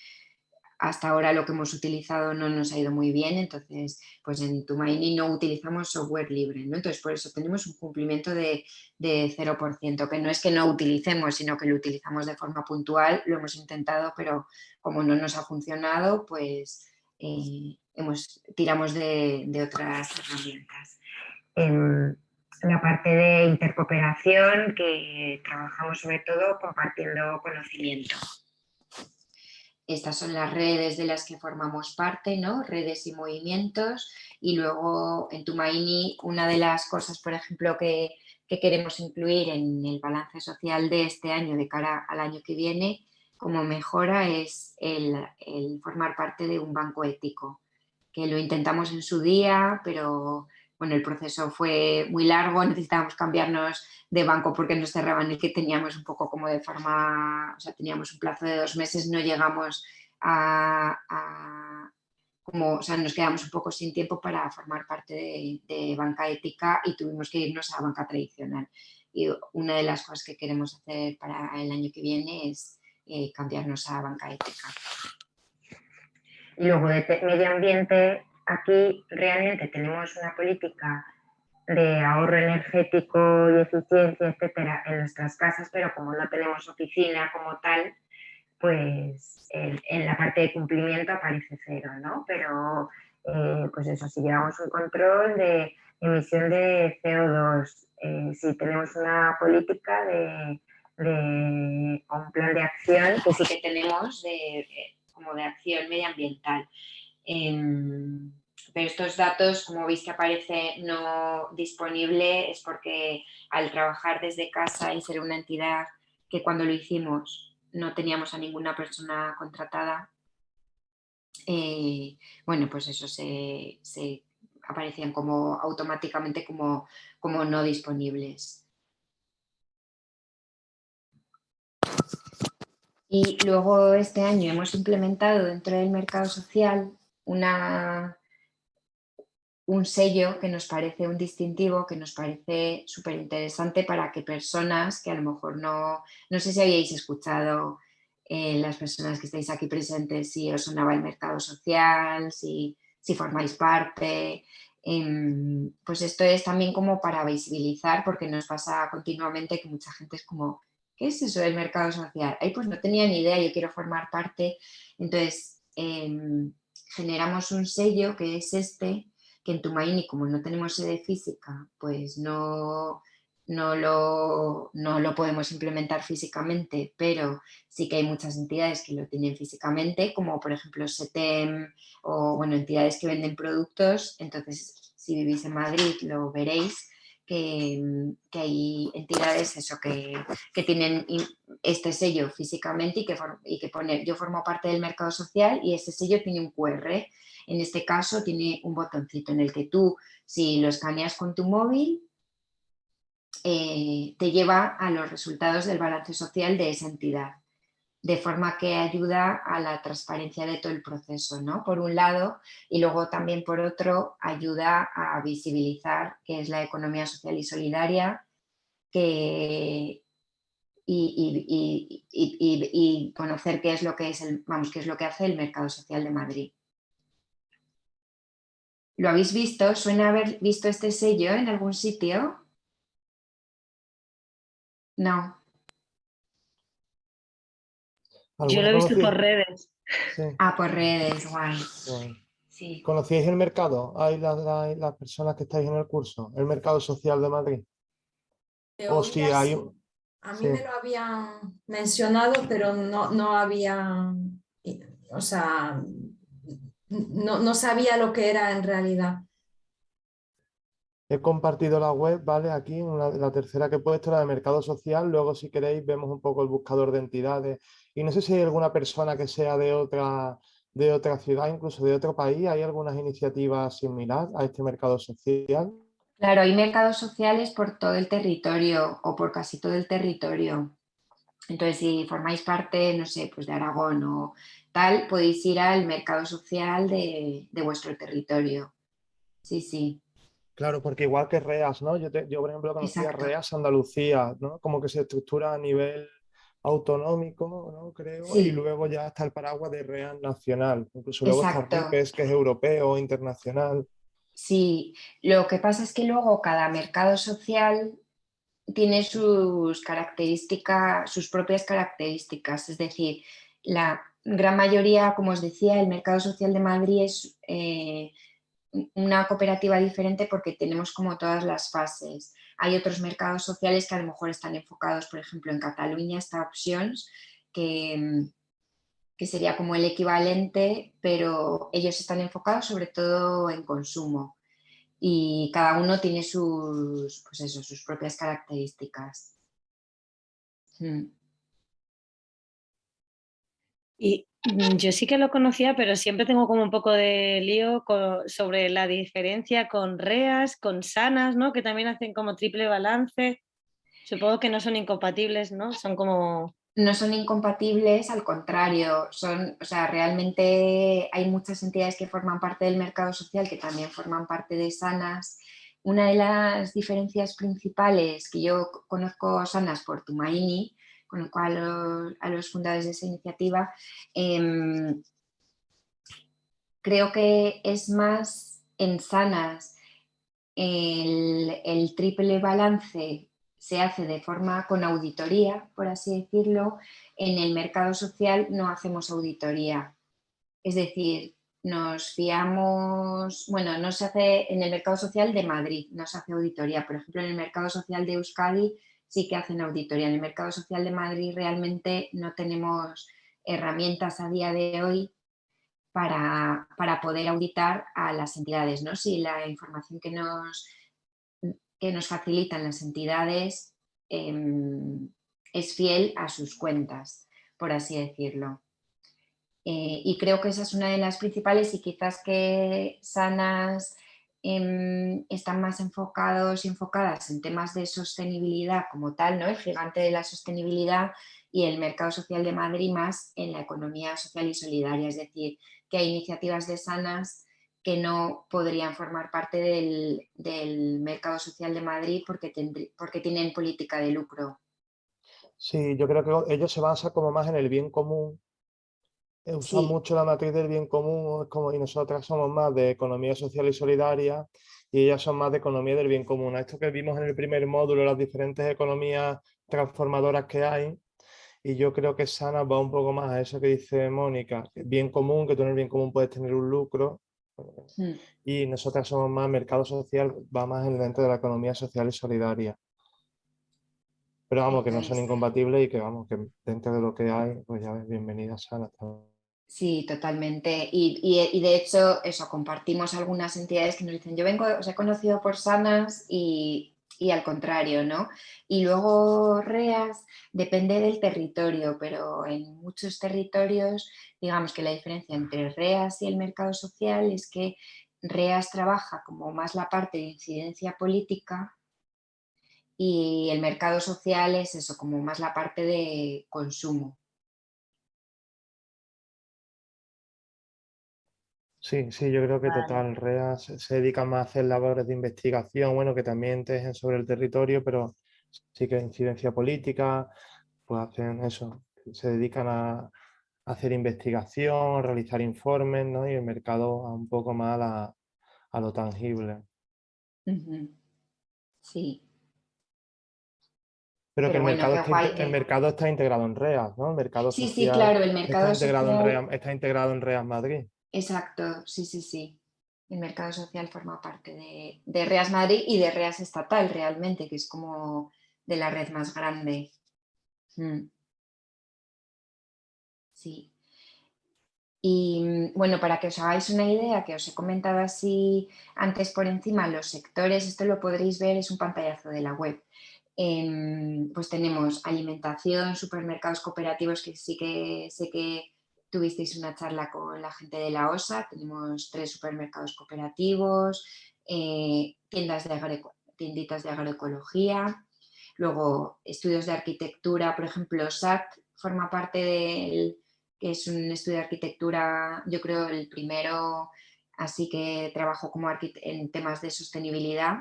hasta ahora lo que hemos utilizado no nos ha ido muy bien, entonces pues en Tumaini no utilizamos software libre, ¿no? entonces por eso tenemos un cumplimiento de, 0%, que no es que no utilicemos, sino que lo utilizamos de forma puntual, lo hemos intentado, pero como no nos ha funcionado, pues eh, hemos, tiramos de, otras herramientas. En la parte de intercooperación, que trabajamos sobre todo compartiendo conocimiento. Estas son las redes de las que formamos parte, ¿no? redes y movimientos. Y luego en Tumaini una de las cosas, por ejemplo, que, queremos incluir en el balance social de este año de cara al año que viene como mejora es el, el formar parte de un banco ético, que lo intentamos en su día, pero bueno, el proceso fue muy largo, necesitábamos cambiarnos de banco porque nos cerraban y que teníamos un poco como de forma, o sea, teníamos un plazo de dos meses, no llegamos a, como, o sea, nos quedamos un poco sin tiempo para formar parte de, banca ética y tuvimos que irnos a banca tradicional. Y una de las cosas que queremos hacer para el año que viene es eh, cambiarnos a banca ética. Y luego de medio ambiente aquí realmente tenemos una política de ahorro energético y eficiencia, etcétera, en nuestras casas, pero como no tenemos oficina como tal, pues en, la parte de cumplimiento aparece cero, ¿no? Pero, eh, pues eso, si llevamos un control de emisión de CO2, eh, si tenemos una política de, un plan de acción, que sí que tenemos de, como de acción medioambiental. Pero estos datos, como veis que aparece no disponible, es porque al trabajar desde casa y ser una entidad que cuando lo hicimos no teníamos a ninguna persona contratada, eh, bueno, pues eso se, aparecían como automáticamente como, como no disponibles. Y luego este año hemos implementado dentro del mercado social una, un sello que nos parece un distintivo, que nos parece súper interesante para que personas que a lo mejor no, no sé si habíais escuchado eh, las personas que estáis aquí presentes, si os sonaba el mercado social, si, si formáis parte, em, pues esto es también como para visibilizar porque nos pasa continuamente que mucha gente es como ¿qué es eso del mercado social? Ay, pues no tenía ni idea, yo quiero formar parte. Entonces, em, generamos un sello que es este, que en Tumaini, como no tenemos sede física, pues no, no, lo, no lo podemos implementar físicamente, pero sí que hay muchas entidades que lo tienen físicamente, como por ejemplo SETEM o bueno, entidades que venden productos. Entonces, si vivís en Madrid, lo veréis que, hay entidades eso, que, tienen este sello físicamente y que, y que pone yo formo parte del mercado social y ese sello tiene un QR. En este caso tiene un botoncito en el que tú, si lo escaneas con tu móvil, eh, te lleva a los resultados del balance social de esa entidad de forma que ayuda a la transparencia de todo el proceso, ¿no? Por un lado, y luego también por otro, ayuda a visibilizar qué es la economía social y solidaria que, y, conocer qué es lo que es el, vamos, qué es lo que hace el mercado social de Madrid. ¿Lo habéis visto? ¿Suena haber visto este sello en algún sitio? No. Yo lo he visto por redes. Ah, por redes, guay. ¿Conocíais el mercado? ¿Hay las, personas que estáis en el curso? ¿El mercado social de Madrid? o si hay... A mí me lo habían mencionado, pero no, no había... O sea, no, no sabía lo que era en realidad. He compartido la web, ¿vale? Aquí, la tercera que he puesto, la de mercado social. Luego, si queréis, vemos un poco el buscador de entidades. Y no sé si hay alguna persona que sea de otra, de otra ciudad, incluso de otro país. ¿Hay algunas iniciativas similares a este mercado social? Claro, hay mercados sociales por todo el territorio o por casi todo el territorio. Entonces, si formáis parte, no sé, pues de Aragón o tal, podéis ir al mercado social de, de vuestro territorio. Sí, sí. Claro, porque igual que REAS, ¿no? Yo, yo por ejemplo, conocía REAS Andalucía, ¿no? Como que se estructura a nivel autonómico, ¿no? Creo, y luego ya está el paraguas de REAS nacional. Incluso luego está que es, que es europeo, internacional. Sí, lo que pasa es que luego cada mercado social tiene sus características, sus propias características, es decir, la gran mayoría, como os decía, el mercado social de Madrid es... Eh, una cooperativa diferente porque tenemos como todas las fases. Hay otros mercados sociales que a lo mejor están enfocados, por ejemplo, en Cataluña está Options, que, que sería como el equivalente, pero ellos están enfocados sobre todo en consumo y cada uno tiene sus, pues eso, sus propias características. Hmm. Y yo sí que lo conocía, pero siempre tengo como un poco de lío sobre la diferencia con REAS, con SANAS, ¿no? que también hacen como triple balance. Supongo que no son incompatibles, ¿no? Son como... No son incompatibles, al contrario, son, o sea, realmente hay muchas entidades que forman parte del mercado social que también forman parte de SANAS. Una de las diferencias principales que yo conozco SANAS por Tumaini, con lo cual a los fundadores de esa iniciativa, em, creo que es más en sanas el, triple balance se hace de forma con auditoría, por así decirlo, en el mercado social no hacemos auditoría. Es decir, nos fiamos, bueno, no se hace en el mercado social de Madrid, no se hace auditoría, por ejemplo en el mercado social de Euskadi sí que hacen auditoría. En el mercado social de Madrid realmente no tenemos herramientas a día de hoy para, poder auditar a las entidades, ¿no? Si la información que nos, que nos facilitan las entidades em, es fiel a sus cuentas, por así decirlo. Eh, y creo que esa es una de las principales y quizás que Sanas em, están más enfocados y enfocadas en temas de sostenibilidad como tal, ¿no? el gigante de la sostenibilidad y el mercado social de Madrid más en la economía social y solidaria, es decir, que hay iniciativas de Sanas que no podrían formar parte del, mercado social de Madrid porque, porque tienen política de lucro. Sí, yo creo que ellos se basan como más en el bien común eh, usan mucho la matriz del bien común como, y nosotras somos más de economía social y solidaria y ellas son más de economía del bien común. Esto que vimos en el primer módulo, las diferentes economías transformadoras que hay, y yo creo que Sana va un poco más a eso que dice Mónica, bien común, que tú en el bien común puedes tener un lucro, hmm. y nosotras somos más mercado social, va más en dentro de la economía social y solidaria. Pero vamos, que no son incompatibles y que vamos, que dentro de lo que hay, pues ya ves, bienvenida Sana. Sí, totalmente. Y, de hecho, eso, compartimos algunas entidades que nos dicen, yo vengo, os he conocido por Sanas y, al contrario, ¿no? Y luego REAS depende del territorio, pero en muchos territorios, digamos que la diferencia entre REAS y el mercado social es que REAS trabaja como más la parte de incidencia política y el mercado social es eso, como más la parte de consumo. Sí, sí, yo creo que total, REA se, dedica más a hacer labores de investigación, bueno, que también tejen sobre el territorio, pero sí que incidencia política, pues hacen eso, se dedican a, hacer investigación, realizar informes, ¿no? Y el mercado a un poco más a, lo tangible. Sí. Pero, que, el, mercado está, el mercado está integrado en REAS, ¿no? El mercado sí, sí, claro, el mercado está integrado, en está integrado en REAS Madrid. Exacto, sí, sí, sí. El mercado social forma parte de, REAS Madrid y de REAS estatal realmente, que es como de la red más grande. Mm. Sí. Y bueno, para que os hagáis una idea, que os he comentado así antes por encima, los sectores, esto lo podréis ver, es un pantallazo de la web. Em, pues tenemos alimentación, supermercados cooperativos, que sí que sé que tuvisteis una charla con la gente de la OSA, tenemos tres supermercados cooperativos, eh, tiendas de tienditas de agroecología, luego estudios de arquitectura, por ejemplo, SAT forma parte del, que es un estudio de arquitectura, yo creo el primero, así que trabajo como en temas de sostenibilidad,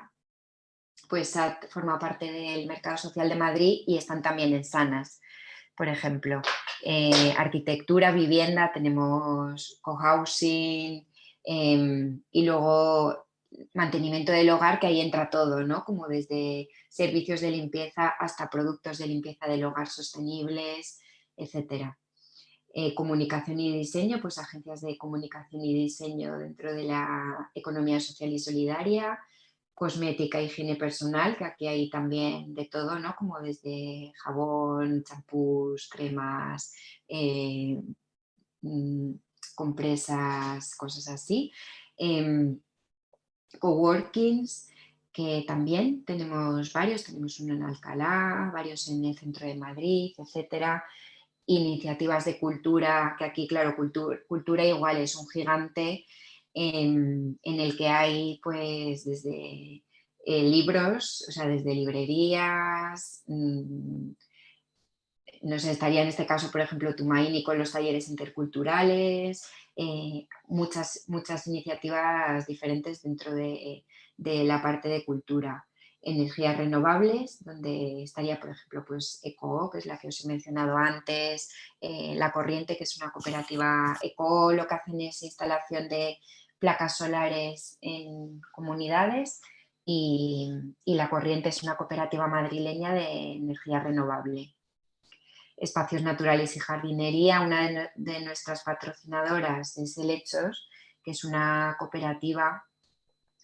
pues SAT forma parte del Mercado Social de Madrid y están también en Sanas, por ejemplo. Eh, arquitectura, vivienda, tenemos cohousing em, y luego mantenimiento del hogar, que ahí entra todo, ¿no? Como desde servicios de limpieza hasta productos de limpieza del hogar sostenibles, etcétera. Eh, comunicación y diseño, pues agencias de comunicación y diseño dentro de la economía social y solidaria, cosmética, higiene personal, que aquí hay también de todo, ¿no? Como desde jabón, champús, cremas, eh, mm, compresas, cosas así. Em, coworkings, que también tenemos varios, tenemos uno en Alcalá, varios en el centro de Madrid, etcétera. Iniciativas de cultura, que aquí, claro, cultura, cultura igual es un gigante, en, el que hay pues desde eh, libros, o sea, desde librerías, mm, no sé, estaría en este caso, por ejemplo, Tumaini con los talleres interculturales, eh, muchas, muchas iniciativas diferentes dentro de, la parte de cultura. Energías renovables, donde estaría, por ejemplo, pues ECO, que es la que os he mencionado antes, eh, La Corriente, que es una cooperativa ECO, lo que hacen es instalación de placas solares en comunidades y, La Corriente es una cooperativa madrileña de energía renovable. Espacios Naturales y Jardinería, una de, nuestras patrocinadoras es Helechos, que es una cooperativa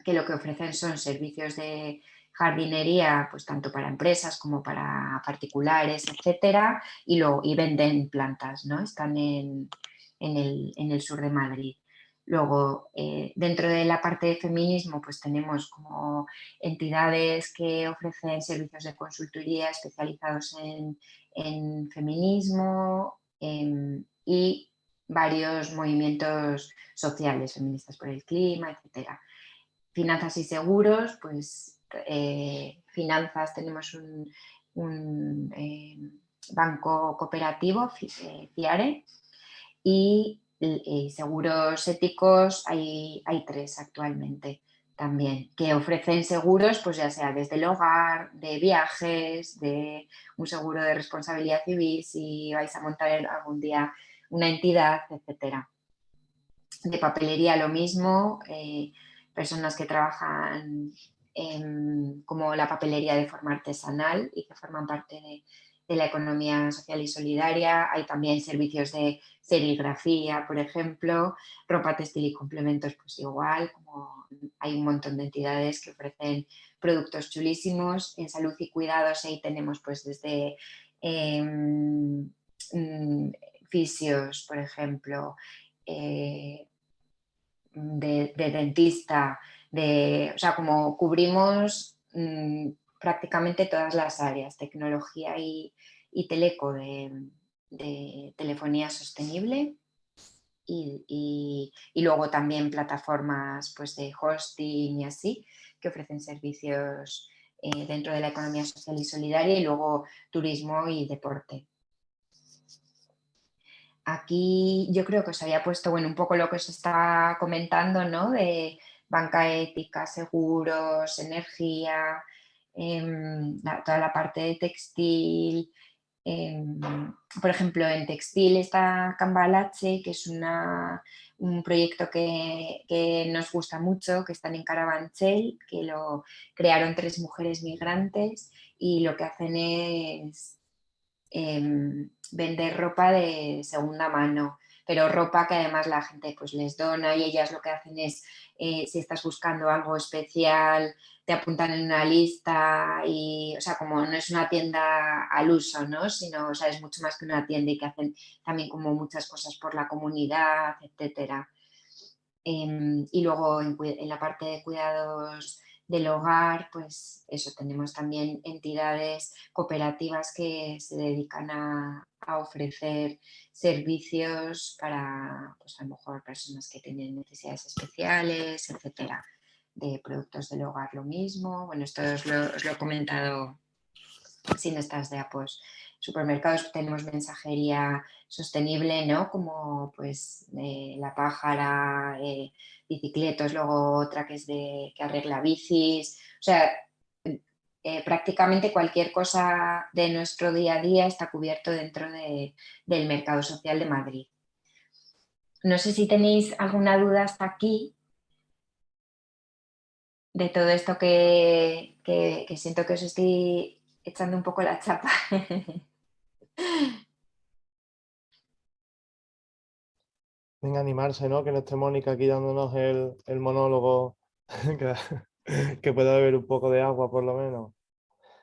que lo que ofrecen son servicios de jardinería, pues tanto para empresas como para particulares, etcétera, y, lo, y venden plantas, ¿no? Están en, en el, sur de Madrid. Luego, eh, dentro de la parte de feminismo, pues tenemos como entidades que ofrecen servicios de consultoría especializados en, feminismo em, y varios movimientos sociales, feministas por el clima, etc. Finanzas y seguros, pues eh, finanzas tenemos un, eh, banco cooperativo, FIARE, y, seguros éticos hay, hay, tres actualmente también, que ofrecen seguros, pues ya sea desde el hogar, de viajes, de un seguro de responsabilidad civil, si vais a montar algún día una entidad, etcétera. De papelería lo mismo, eh, personas que trabajan como la papelería de forma artesanal y que forman parte de, la economía social y solidaria. Hay también servicios de serigrafía, por ejemplo, ropa textil y complementos, pues igual, como hay un montón de entidades que ofrecen productos chulísimos. En salud y cuidados ahí tenemos pues desde mm, fisios, por ejemplo, eh, de, dentista, de, o sea, como cubrimos mm, prácticamente todas las áreas, tecnología y, teleco de, telefonía sostenible y, luego también plataformas pues, de hosting y así, que ofrecen servicios eh, dentro de la economía social y solidaria y luego turismo y deporte. Aquí yo creo que os había puesto bueno, un poco lo que os está comentando, ¿no? De banca ética, seguros, energía, em, toda la parte de textil. Em, por ejemplo, en textil está Cambalache, que es un proyecto que, que, nos gusta mucho, que están en Carabanchel, que lo crearon tres mujeres migrantes y lo que hacen es Em, vender ropa de segunda mano, pero ropa que además la gente pues les dona y ellas lo que hacen es, eh, si estás buscando algo especial, te apuntan en una lista y, o sea, como no es una tienda al uso, ¿no? Sino, o sea, es mucho más que una tienda y que hacen también como muchas cosas por la comunidad, etcétera. Em, y luego en, en la parte de cuidados del hogar, pues eso, tenemos también entidades cooperativas que se dedican a, ofrecer servicios para, pues a lo mejor personas que tienen necesidades especiales, etcétera, de productos del hogar lo mismo. Bueno, esto os lo, he comentado sin estas de pues supermercados tenemos mensajería sostenible, ¿no? Como pues la pájara, eh, bicicletas, luego otra que es de que arregla bicis, o sea, eh, prácticamente cualquier cosa de nuestro día a día está cubierto dentro del mercado social de Madrid. No sé si tenéis alguna duda hasta aquí de todo esto que, que siento que os estoy echando un poco la chapa. [LAUGHS] Venga, animarse, ¿no? Que no esté Mónica aquí dándonos el, monólogo, [LAUGHS] que, pueda beber un poco de agua por lo menos.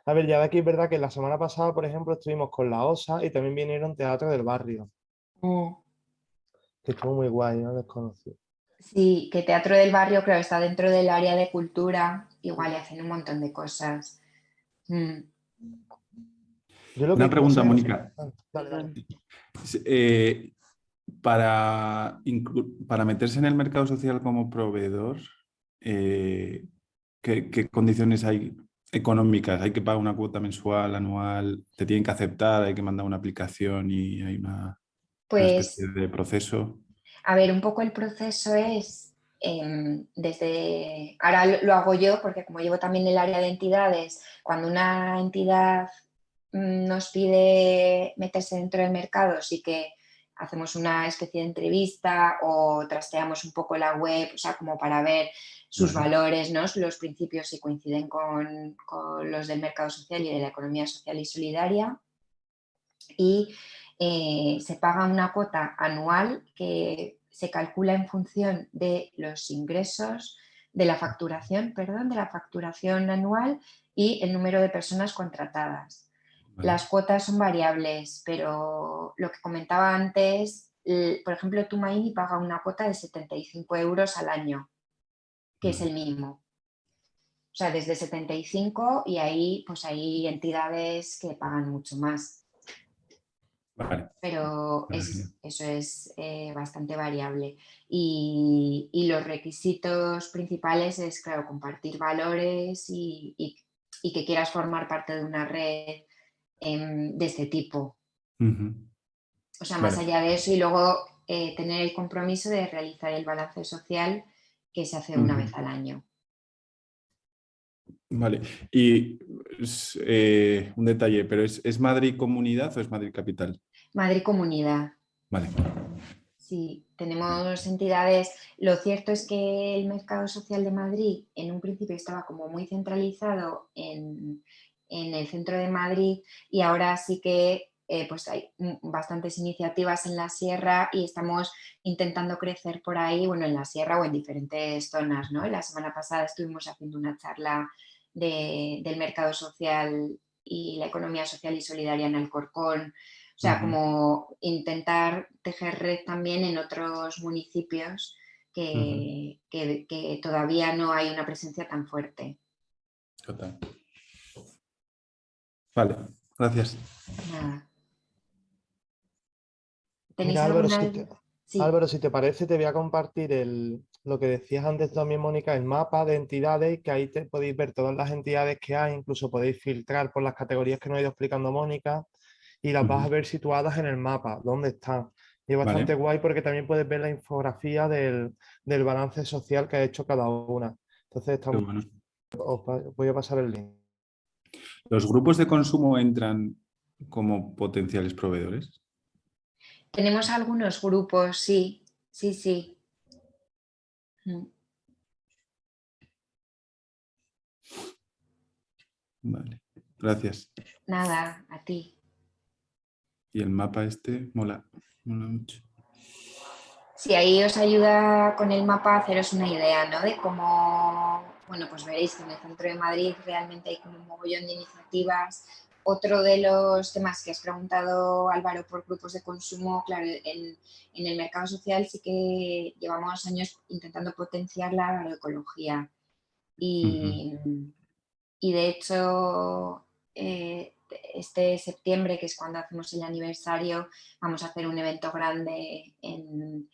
A ver, ya de aquí es verdad que la semana pasada, por ejemplo, estuvimos con la OSA y también vinieron Teatro del Barrio. Mm. Que estuvo muy guay, ¿no? Desconocido. Sí, que Teatro del Barrio creo que está dentro del área de cultura, igual y hacen un montón de cosas. Mm. Una pregunta, Mónica. Eh, para, para meterse en el mercado social como proveedor, eh, ¿qué, condiciones hay económicas? ¿Hay que pagar una cuota mensual, anual? ¿Te tienen que aceptar? ¿Hay que mandar una aplicación y hay una, pues, especie de proceso? A ver, un poco el proceso es em, desde... Ahora lo hago yo porque como llevo también el área de entidades, cuando una entidad nos pide meterse dentro del mercado, sí que hacemos una especie de entrevista o trasteamos un poco la web, o sea, como para ver sus valores, ¿no? los principios si coinciden con, los del mercado social y de la economía social y solidaria. Y eh, se paga una cuota anual que se calcula en función de los ingresos, de la facturación, perdón, de la facturación anual y el número de personas contratadas. Las cuotas son variables, pero lo que comentaba antes, por ejemplo, Tumaini paga una cuota de 75 euros al año, que es el mínimo. O sea, desde 75 y ahí pues hay entidades que pagan mucho más. Pero eso es eh, bastante variable. Y, los requisitos principales es, claro, compartir valores y, que quieras formar parte de una red em, de este tipo. O sea, más allá de eso y luego eh, tener el compromiso de realizar el balance social que se hace una vez al año. Vale, y eh, un detalle, pero ¿es, Madrid comunidad o es Madrid capital? Madrid comunidad. Vale. Sí, tenemos entidades. Lo cierto es que el mercado social de Madrid en un principio estaba como muy centralizado en, en el centro de Madrid y ahora sí que eh, pues hay bastantes iniciativas en la sierra y estamos intentando crecer por ahí, bueno, en la sierra o en diferentes zonas, ¿no? La semana pasada estuvimos haciendo una charla del mercado social y la economía social y solidaria en Alcorcón. O sea, como intentar tejer red también en otros municipios que, todavía no hay una presencia tan fuerte. Total. Vale, gracias. Álvaro, si te, parece, te voy a compartir el, lo que decías antes también, Mónica, el mapa de entidades, que ahí te podéis ver todas las entidades que hay, incluso podéis filtrar por las categorías que nos ha ido explicando Mónica, y las vas a ver situadas en el mapa, dónde están. Y es bastante guay porque también puedes ver la infografía del, balance social que ha hecho cada una. Entonces, os voy a pasar el link. ¿Los grupos de consumo entran como potenciales proveedores? Tenemos algunos grupos, sí, sí, sí. Mm. Vale, gracias. Nada, a ti. Y el mapa este mola, mola mucho. Sí, ahí os ayuda con el mapa a haceros una idea, ¿no? De cómo, bueno, pues veréis que en el centro de Madrid realmente hay como un mogollón de iniciativas otro de los temas que has preguntado, Álvaro, por grupos de consumo, claro, en, el mercado social sí que llevamos años intentando potenciar la agroecología. Y, y de hecho, eh, este septiembre, que es cuando hacemos el aniversario, vamos a hacer un evento grande en,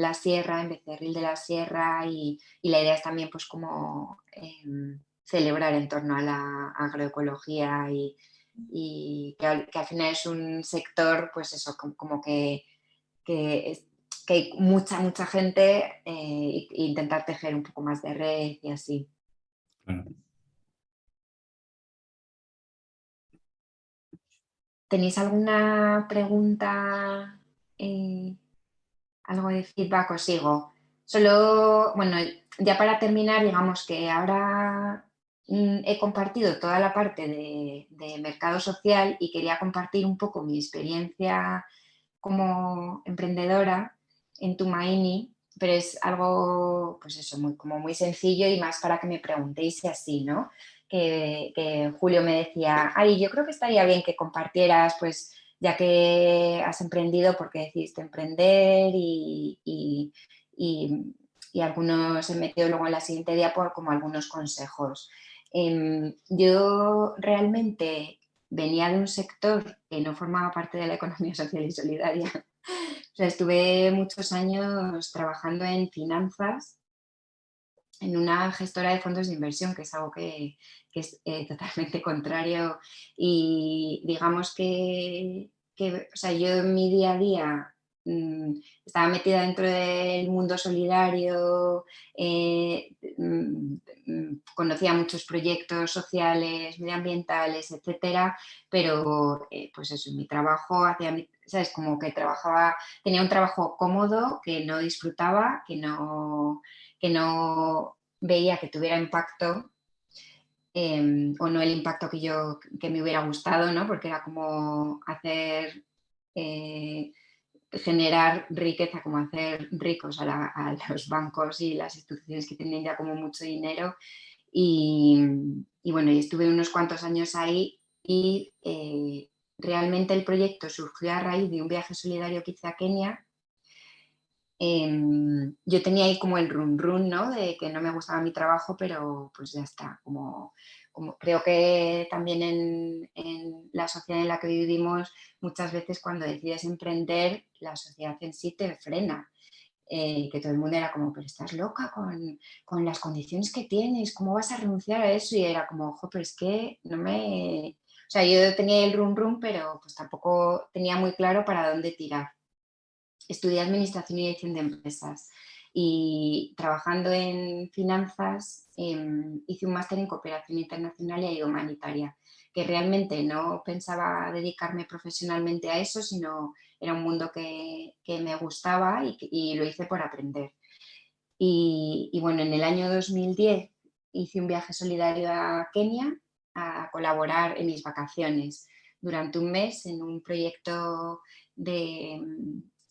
la sierra, en Becerril de la Sierra, y, la idea es también pues como... Em, celebrar en torno a la agroecología y, que, al, final es un sector, pues eso, como, que, que, hay mucha, mucha gente eh, e intentar tejer un poco más de red y así. ¿Tenéis alguna pregunta, eh, algo de feedback? Os sigo. Solo, bueno, ya para terminar, digamos que ahora Mm, he compartido toda la parte de, mercado social y quería compartir un poco mi experiencia como emprendedora en Tumaini, pero es algo, pues eso, muy, como muy sencillo y más para que me preguntéis así, ¿no? Que, Julio me decía, ay, yo creo que estaría bien que compartieras, pues, ya que has emprendido, porque decidiste emprender y, y, y, algunos he metido luego en la siguiente día como algunos consejos. Em, yo realmente venía de un sector que no formaba parte de la economía [LAUGHS] social y solidaria. o sea, estuve muchos años trabajando en finanzas en una gestora de fondos de inversión, que es algo que, es eh, totalmente [LAUGHS] contrario y digamos que, que o sea, yo en mi día a día Mm, estaba metida dentro del mundo solidario, eh, mm, mm, conocía muchos proyectos sociales, medioambientales, etcétera, pero eh, pues eso, mi trabajo hacía, ¿sabes? Como que trabajaba, tenía un trabajo cómodo, que no disfrutaba, que no, que no veía que tuviera impacto em, o no el impacto que yo que me hubiera gustado, ¿no? porque era como hacer eh, generar riqueza, como hacer ricos a, los bancos y las instituciones que tienen ya como mucho dinero. Y, bueno, estuve unos cuantos años ahí y, eh, realmente el proyecto surgió a raíz de un viaje solidario que hice a Kenia. Em, yo tenía ahí como el run run, ¿no? De que no me gustaba mi trabajo, pero pues ya está, como creo que también en, la sociedad en la que vivimos, muchas veces cuando decides emprender, la sociedad en sí te frena. Eh, que todo el mundo era como, pero estás loca con, las condiciones que tienes, ¿cómo vas a renunciar a eso? Y era como, ojo, pero es que no me... O sea, yo tenía el rum rum, pero pues tampoco tenía muy claro para dónde tirar. Estudié Administración y Dirección de Empresas y trabajando en finanzas em, hice un máster en cooperación internacional y humanitaria, que realmente no pensaba dedicarme profesionalmente a eso, sino era un mundo que, me gustaba y, lo hice por aprender. Y, y, bueno, en el año 2010 hice un viaje solidario a Kenia a colaborar en mis vacaciones durante un mes en un proyecto de,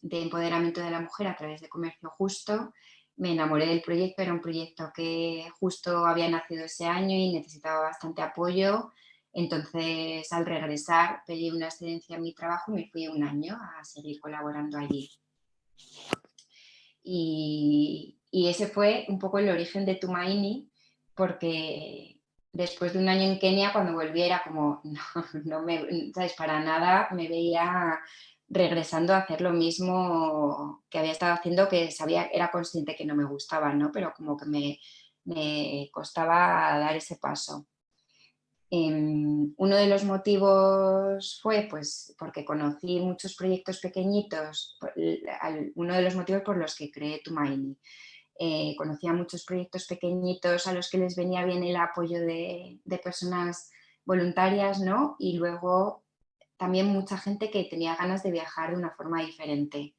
de empoderamiento de la mujer a través de comercio justo. Me enamoré del proyecto, era un proyecto que justo había nacido ese año y necesitaba bastante apoyo. Entonces, al regresar, pedí una excedencia en mi trabajo y me fui un año a seguir colaborando allí. Y, y ese fue un poco el origen de Tumaini, porque después de un año en Kenia, cuando volví era como, [LAUGHS] no, no me, ¿sabes? Para nada me veía regresando a hacer lo mismo que había estado haciendo, que sabía, era consciente que no me gustaba, ¿no? pero como que me, me costaba dar ese paso. Em, uno de los motivos fue pues, porque conocí muchos proyectos pequeñitos, uno de los motivos por los que creé Tumaini. Eh, conocía muchos proyectos pequeñitos a los que les venía bien el apoyo de, de personas voluntarias ¿no? y luego también mucha gente que tenía ganas de viajar de una forma diferente.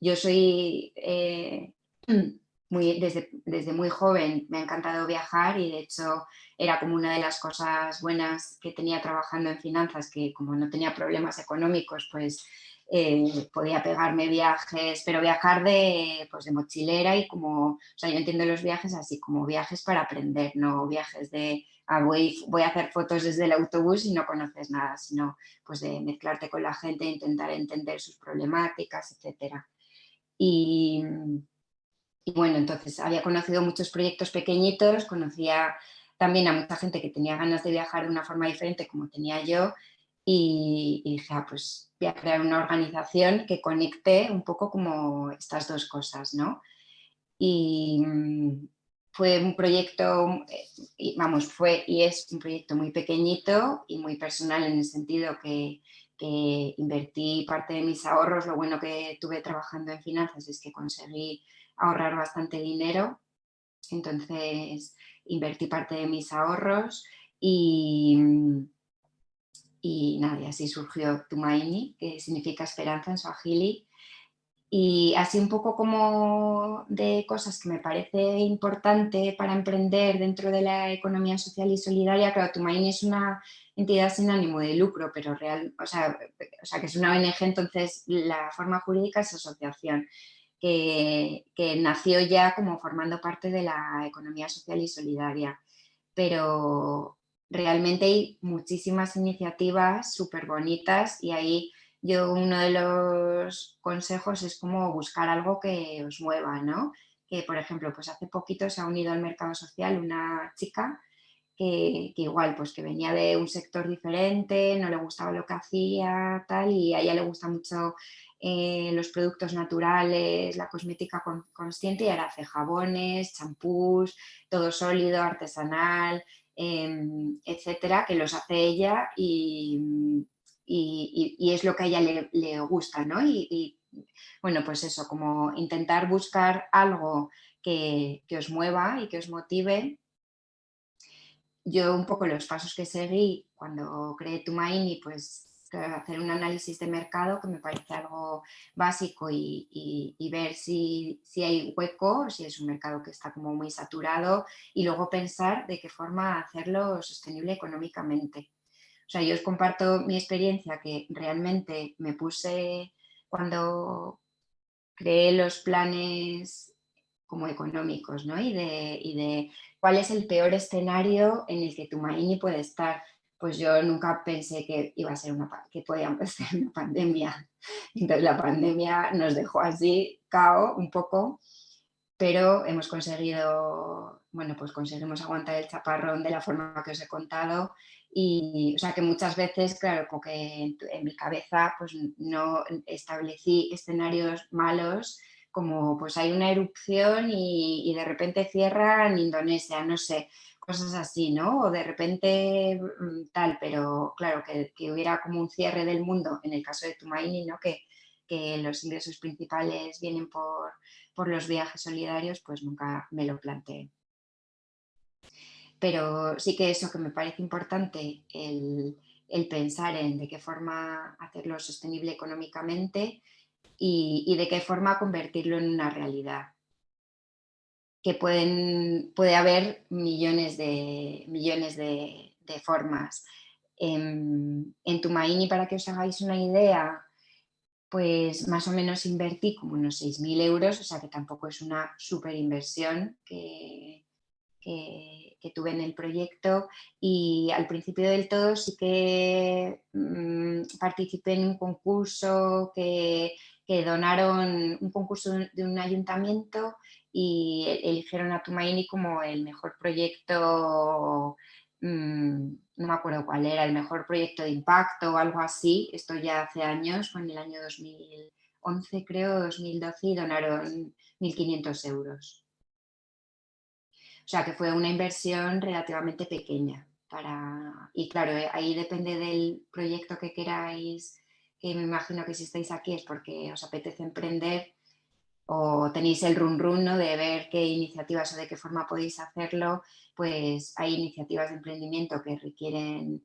Yo soy, eh, [CLEARS THROAT] muy, desde, desde, muy joven me ha encantado viajar y de hecho era como una de las cosas buenas que tenía trabajando en finanzas, que como no tenía problemas económicos, pues eh, podía pegarme viajes, pero viajar de, pues de mochilera y como, o sea, yo entiendo los viajes así como viajes para aprender, no viajes de ah, voy, a hacer fotos desde el autobús y no conoces nada, sino pues de mezclarte con la gente, intentar entender sus problemáticas, etc. Y bueno, entonces había conocido muchos proyectos pequeñitos, conocía también a mucha gente que tenía ganas de viajar de una forma diferente como tenía yo y, dije, ah, pues voy a crear una organización que conecte un poco como estas dos cosas, ¿no? Y mm, fue un proyecto, eh, vamos, fue y es un proyecto muy pequeñito y muy personal en el sentido que, que invertí parte de mis ahorros, lo bueno que tuve trabajando en finanzas es que conseguí ahorrar bastante dinero, entonces invertí parte de mis ahorros y, mm, y nada, así surgió Tumaini, que significa esperanza en Swahili. Y así un poco como de cosas que me parece importante para emprender dentro de la economía social y solidaria, claro, Tumaini es una entidad sin ánimo de lucro, pero real, o sea, o sea que es una ONG, entonces la forma jurídica es asociación, que, que nació ya como formando parte de la economía social y solidaria. Pero, realmente hay muchísimas iniciativas súper bonitas y ahí yo uno de los consejos es como buscar algo que os mueva, ¿no? Que por ejemplo, pues hace poquito se ha unido al mercado social una chica que, igual, pues que venía de un sector diferente, no le gustaba lo que hacía, tal, y a ella le gusta mucho eh, los productos naturales, la cosmética consciente y ahora hace jabones, champús, todo sólido, artesanal, etcétera, que los hace ella y, es lo que a ella le, gusta, ¿no? Y, bueno, pues eso, como intentar buscar algo que, os mueva y que os motive. Yo un poco los pasos que seguí cuando creé Tumaini, pues hacer un análisis de mercado que me parece algo básico y, ver si, si, hay hueco, si es un mercado que está como muy saturado y luego pensar de qué forma hacerlo sostenible económicamente. O sea, yo os comparto mi experiencia que realmente me puse cuando creé los planes como económicos, ¿no? Y de, y de cuál es el peor escenario en el que tu Tumaini puede estar pues yo nunca pensé que iba a ser una que podía [LAUGHS] empezar una pandemia. Entonces la pandemia nos dejó así, cao un poco, pero hemos conseguido, bueno, pues conseguimos aguantar el chaparrón de la forma que os he contado y, o sea, que muchas veces, claro, como que en, mi cabeza pues no establecí escenarios malos como pues hay una erupción y, y de repente cierra en Indonesia, no sé, cosas así, ¿no? O de repente mm, tal, pero claro, que, hubiera como un cierre del mundo, en el caso de Tumaini, ¿no? Que, que los ingresos principales vienen por, por, los viajes solidarios, pues nunca me lo planteé. Pero sí que eso que me parece importante, el, el pensar en de qué forma hacerlo sostenible económicamente y, y de qué forma convertirlo en una realidad que pueden, puede haber millones de, millones de, formas. En, en Tumaini, para que os hagáis una idea, pues más o menos invertí como unos 6.000 euros, o sea que tampoco es una super inversión que, tuve en el proyecto y al principio del todo sí que mm, participé en un concurso que, que, donaron, un concurso de un ayuntamiento y e-, eligieron a Tumaini como el mejor proyecto, mm, no me acuerdo cuál era, el mejor proyecto de impacto o algo así, esto ya hace años, fue en el año 2011 creo, 2012 y donaron 1.500 euros. O sea que fue una inversión relativamente pequeña. Para... Y claro, eh, ahí depende del proyecto que queráis, que me imagino que si estáis aquí es porque os apetece emprender, o tenéis el run run ¿no? de ver qué iniciativas o de qué forma podéis hacerlo, pues hay iniciativas de emprendimiento que requieren,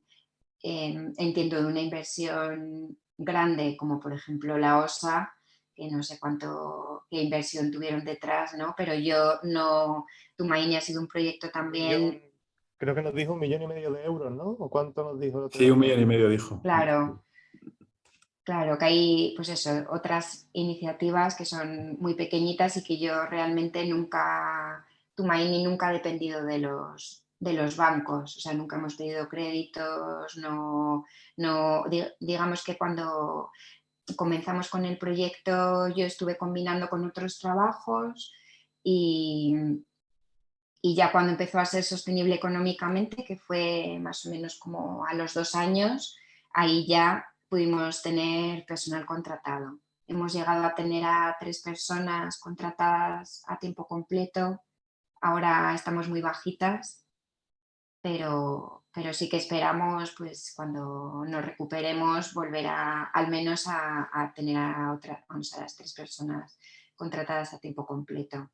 em, entiendo, de una inversión grande, como por ejemplo la OSA, que no sé cuánto, qué inversión tuvieron detrás, ¿no? pero yo no, Tumaini ha sido un proyecto también... creo que nos dijo un millón y medio de euros, ¿no? ¿O cuánto nos dijo? Sí, un millón y medio dijo. Claro, Claro, que hay pues eso, otras iniciativas que son muy pequeñitas y que yo realmente nunca, Tumaini nunca ha dependido de los, de los bancos, o sea, nunca hemos pedido créditos, no, no, digamos que cuando comenzamos con el proyecto yo estuve combinando con otros trabajos y, y ya cuando empezó a ser sostenible económicamente, que fue más o menos como a los dos años, ahí ya pudimos tener personal contratado. Hemos llegado a tener a tres personas contratadas a tiempo completo. Ahora estamos muy bajitas, pero, pero sí que esperamos pues, cuando nos recuperemos volver a, al menos a, tener a, otra, vamos, a las tres personas contratadas a tiempo completo.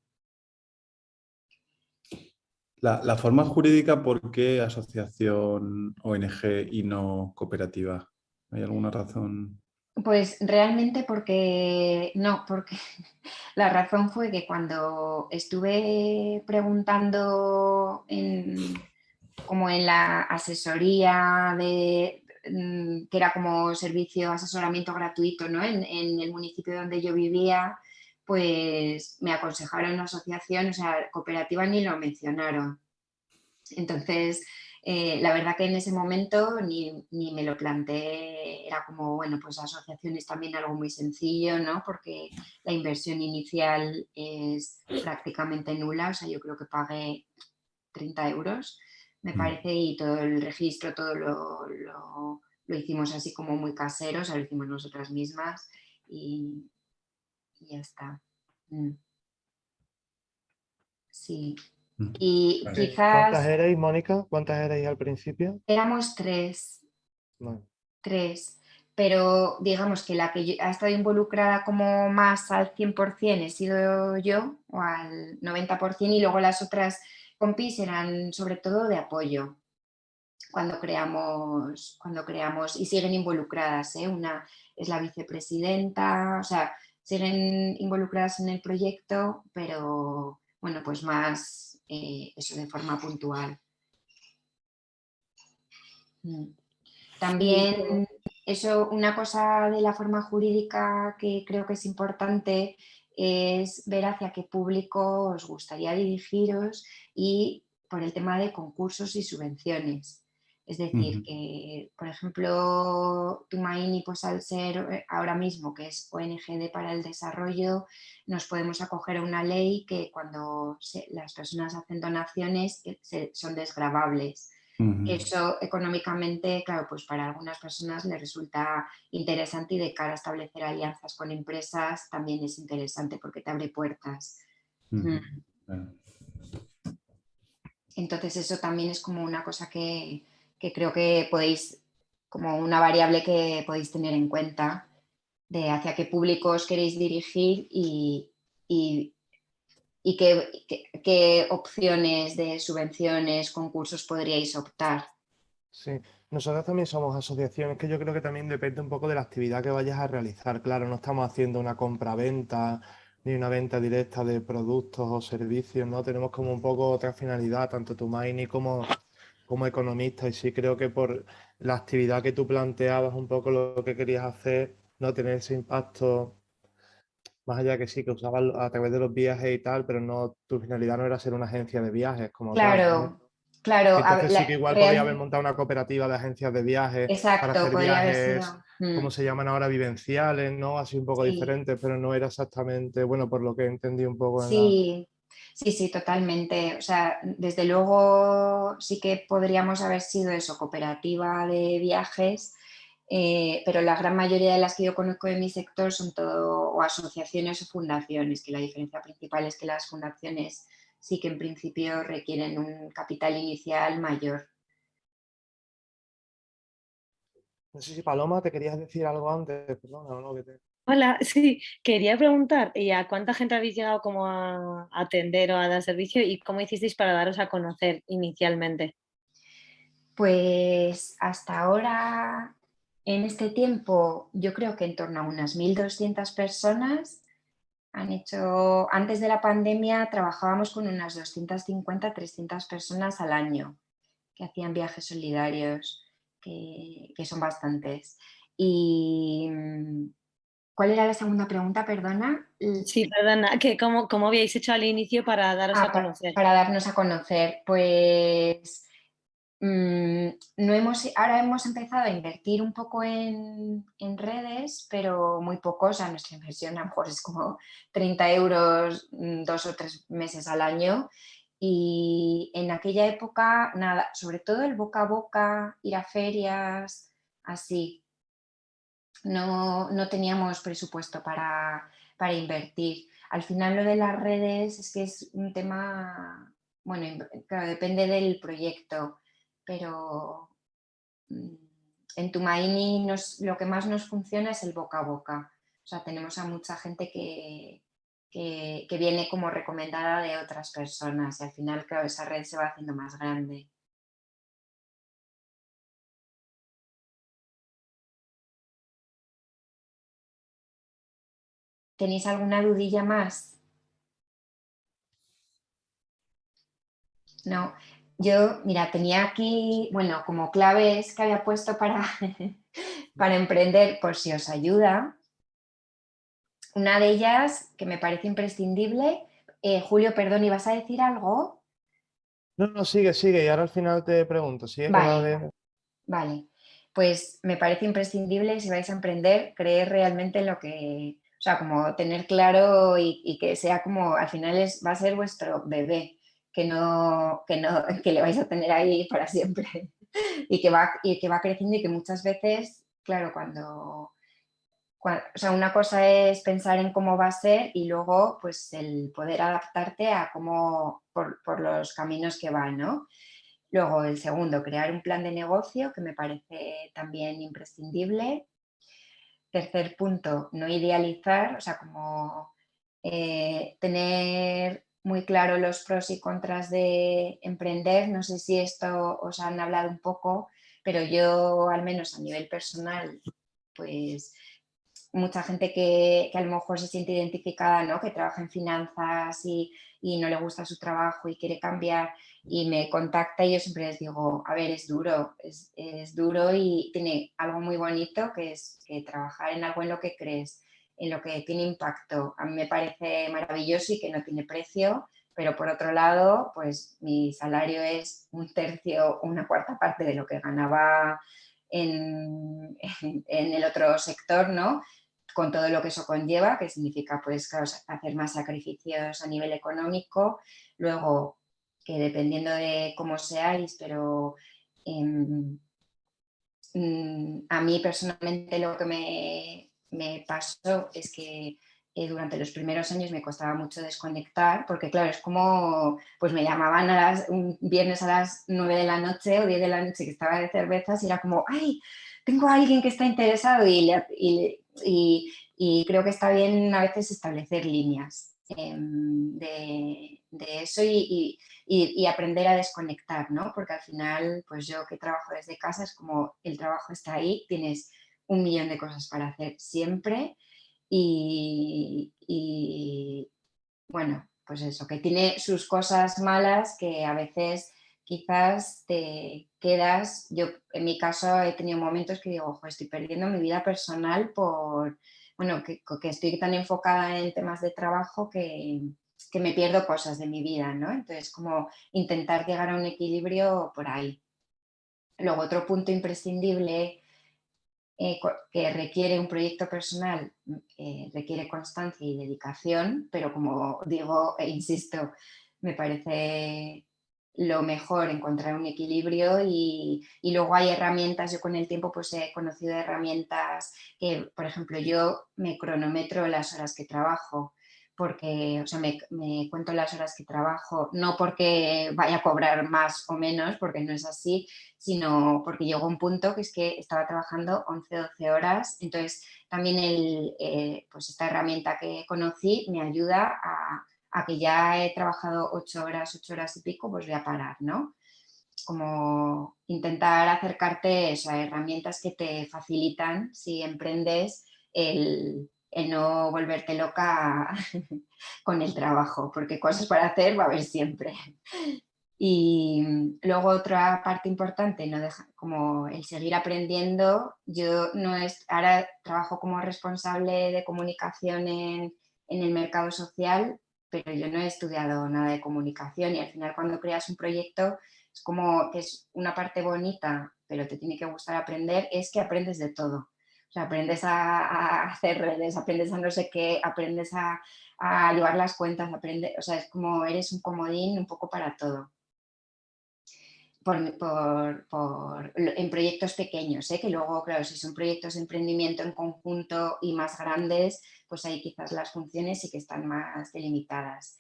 La, la, forma jurídica, ¿por qué asociación ONG y no cooperativa? ¿Hay alguna razón? Pues realmente porque no, porque [LAUGHS] la razón fue que cuando estuve preguntando en, como en la asesoría de mm, que era como servicio asesoramiento gratuito ¿no? en, en el municipio donde yo vivía, pues me aconsejaron una asociación, o sea, cooperativa ni lo mencionaron. Entonces, eh, la verdad que en ese momento ni, me lo planteé, era como, bueno, pues asociación es también algo muy sencillo, ¿no? Porque la inversión inicial es prácticamente nula, o sea, yo creo que pagué 30 euros, me mm. parece, y todo el registro, todo lo, lo, hicimos así como muy casero, o sea, lo hicimos nosotras mismas y, ya está. Mm. Sí. Y quizás... ¿Cuántas erais, Mónica? ¿Cuántas erais al principio? Éramos tres. Tres. Pero digamos que la que ha estado involucrada como más al 100% he sido yo, o al 90%, y luego las otras compis eran sobre todo de apoyo cuando creamos, cuando creamos y siguen involucradas. ¿eh? Una es la vicepresidenta, o sea, siguen involucradas en el proyecto, pero bueno, pues más eh, eso de forma puntual. Mm. También eso, una cosa de la forma jurídica que creo que es importante es ver hacia qué público os gustaría dirigiros y por el tema de concursos y subvenciones. Es decir, que, por ejemplo, Tumaini, pues al ser eh, ahora mismo que es ONGD para el desarrollo, nos podemos acoger a una ley que cuando las personas hacen donaciones eh, son desgravables. Eso económicamente, claro, pues para algunas personas les resulta interesante y de cara a establecer alianzas con empresas también es interesante porque te abre puertas. Mm. Entonces eso también es como una cosa que, creo que podéis, como una variable que podéis tener en cuenta de hacia qué públicos queréis dirigir y, y qué, opciones de subvenciones, concursos podríais optar. Sí, nosotros también somos asociaciones que yo creo que también depende un poco de la actividad que vayas a realizar. Claro, no estamos haciendo una compra-venta ni una venta directa de productos o servicios, ¿no? Tenemos como un poco otra finalidad, tanto tu Maini como, como economista. Y sí creo que por la actividad que tú planteabas, un poco lo que querías hacer, no tener ese impacto más allá que sí, que usabas a través de los viajes y tal, pero no tu finalidad no era ser una agencia de viajes como Claro, claro. Entonces sí que igual podría haber montado una cooperativa de agencias de viajes para hacer viajes, como mm. se llaman ahora, vivenciales, ¿no? Así un poco diferentes, pero no era exactamente, bueno, por lo que entendí un poco. sí, sí, sí, totalmente. O sea, desde luego sí que podríamos haber sido eso, cooperativa de viajes, eh, pero la gran mayoría de las que yo conozco en mi sector son todo o asociaciones o fundaciones, que la diferencia principal es que las fundaciones sí que en principio requieren un capital inicial mayor. No sé si Paloma, te querías decir algo antes, Hola, sí, quería preguntar, ¿y a cuánta gente habéis llegado como a atender o a dar servicio y cómo hicisteis para daros a conocer inicialmente? Pues hasta ahora en este tiempo, yo creo que en torno a unas 1.200 personas han hecho, antes de la pandemia trabajábamos con unas 250, 300 personas al año que hacían viajes solidarios, que, son bastantes. Y, ¿Cuál era la segunda pregunta, perdona? Sí, perdona, que cómo, cómo habíais hecho al inicio para daros ah, a conocer? para, darnos a conocer, pues Mm, no hemos, ahora hemos empezado a invertir un poco en, redes, pero muy poco, o sea, nuestra inversión a lo mejor es como 30 euros mm, dos o tres meses al año y en aquella época, nada, sobre todo el boca a boca, ir a ferias, así, no, teníamos presupuesto para, para invertir. Al final lo de las redes es que es un tema, bueno, claro, depende del proyecto pero mm, en Tumaini nos, lo que más nos funciona es el boca a boca. O sea, tenemos a mucha gente que, que, viene como recomendada de otras personas y al final, claro, esa red se va haciendo más grande. ¿Tenéis alguna dudilla más? No, yo, mira, tenía aquí, bueno, como claves que había puesto para, [LAUGHS] para emprender, por si os ayuda. Una de ellas, que me parece imprescindible, eh, Julio, perdón, ¿ibas a decir algo? No, no, sigue, sigue, y ahora al final te pregunto. ¿sí? Vale, vale, pues me parece imprescindible si vais a emprender, creer realmente en lo que, sea, como tener claro y, que sea como, al final es, va a ser vuestro bebé que, no, que, no, [LAUGHS] que le vais a tener ahí para siempre [LAUGHS] y que, va, y que va creciendo y que muchas veces, claro, cuando, o sea, una cosa es pensar en cómo va a ser y luego pues el poder adaptarte a cómo, por, por los caminos que van, ¿no? Luego el segundo, crear un plan de negocio que me parece también imprescindible. Tercer punto, no idealizar, o sea, como eh, tener muy claro los pros y contras de emprender. No sé si esto os han hablado un poco, pero yo al menos a nivel personal, pues mucha gente que, a lo mejor se siente identificada, ¿no? que trabaja en finanzas y, no le gusta su trabajo y quiere cambiar y me contacta y yo siempre les digo, a ver, es duro, es, es duro y tiene algo muy bonito que es que trabajar en algo en lo que crees en lo que tiene impacto. A mí me parece maravilloso y que no tiene precio, pero por otro lado, pues mi salario es un tercio, una cuarta parte de lo que ganaba en, el otro sector, ¿no? con todo lo que eso conlleva, que significa pues, hacer más sacrificios a nivel económico, luego que dependiendo de cómo seáis, pero em, mm, a mí personalmente lo que me, me pasó es que eh, durante los primeros años me costaba mucho desconectar, porque claro, es como, pues me llamaban a las, un viernes a las 9 de la noche o 10 de la noche que estaba de cervezas y era como, ay, tengo a alguien que está interesado y, y, y, creo que está bien a veces establecer líneas em, de, de, eso y, y, aprender a desconectar, ¿no? Porque al final, pues yo que trabajo desde casa es como el trabajo está ahí, tienes un millón de cosas para hacer siempre y, bueno, pues eso, que tiene sus cosas malas que a veces quizás te quedas, yo en mi caso he tenido momentos que digo, ojo, estoy perdiendo mi vida personal por, bueno, que, estoy tan enfocada en temas de trabajo que, que, me pierdo cosas de mi vida, ¿no? Entonces, como intentar llegar a un equilibrio por ahí. Luego, otro punto imprescindible eh, que requiere un proyecto personal, eh, requiere constancia y dedicación, pero como digo e insisto, me parece lo mejor encontrar un equilibrio y, y, luego hay herramientas, yo con el tiempo pues he conocido herramientas que, por ejemplo, yo me cronometro las horas que trabajo, porque o sea, me, cuento las horas que trabajo, no porque vaya a cobrar más o menos, porque no es así, sino porque llegó un punto que es que estaba trabajando 11 12 horas, entonces también el, eh, pues esta herramienta que conocí me ayuda a, a, que ya he trabajado 8 horas, 8 horas y pico, pues voy a parar, ¿no? Como intentar acercarte a herramientas que te facilitan si emprendes el, el no volverte loca [LAUGHS] con el trabajo, porque cosas para hacer va a haber siempre. Y luego otra parte importante, no deja, como el seguir aprendiendo, yo no es, ahora trabajo como responsable de comunicación en, en el mercado social, pero yo no he estudiado nada de comunicación y al final cuando creas un proyecto es como que es una parte bonita, pero te tiene que gustar aprender, es que aprendes de todo aprendes a, hacer redes, aprendes a no sé qué, aprendes a, llevar las cuentas, aprendes, o sea, es como eres un comodín un poco para todo. Por, en proyectos pequeños, ¿eh? que luego, claro, si son proyectos de emprendimiento en conjunto y más grandes, pues ahí quizás las funciones sí que están más delimitadas.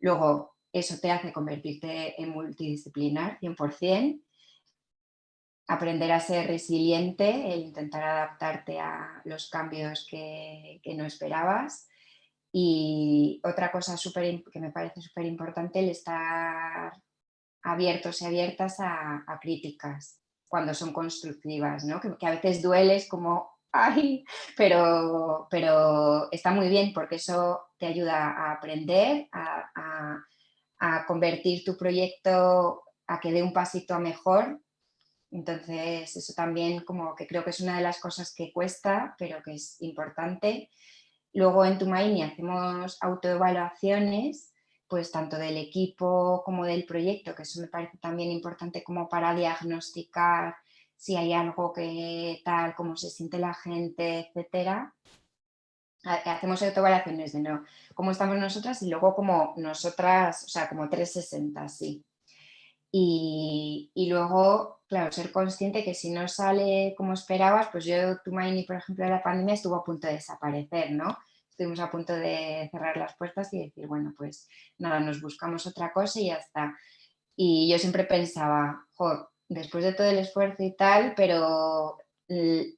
Luego, eso te hace convertirte en multidisciplinar 100%, aprender a ser resiliente, el intentar adaptarte a los cambios que, no esperabas. Y otra cosa que me parece súper importante, el estar abiertos y abiertas a, críticas cuando son constructivas, ¿no? que, a veces dueles como, ¡ay! Pero, pero está muy bien porque eso te ayuda a aprender, a, a convertir tu proyecto a que dé un pasito mejor entonces, eso también como que creo que es una de las cosas que cuesta, pero que es importante. Luego en Tumaini hacemos autoevaluaciones, pues tanto del equipo como del proyecto, que eso me parece también importante como para diagnosticar si hay algo que tal, cómo se siente la gente, etcétera. Hacemos autoevaluaciones de no, cómo estamos nosotras y luego como nosotras, o sea, como 360, sí. Y, luego, claro, ser consciente que si no sale como esperabas, pues yo, Tumaini, por ejemplo, de la pandemia estuvo a punto de desaparecer, ¿no? Estuvimos a punto de cerrar las puertas y decir, bueno, pues nada, nos buscamos otra cosa y ya está. Y yo siempre pensaba, después de todo el esfuerzo y tal, pero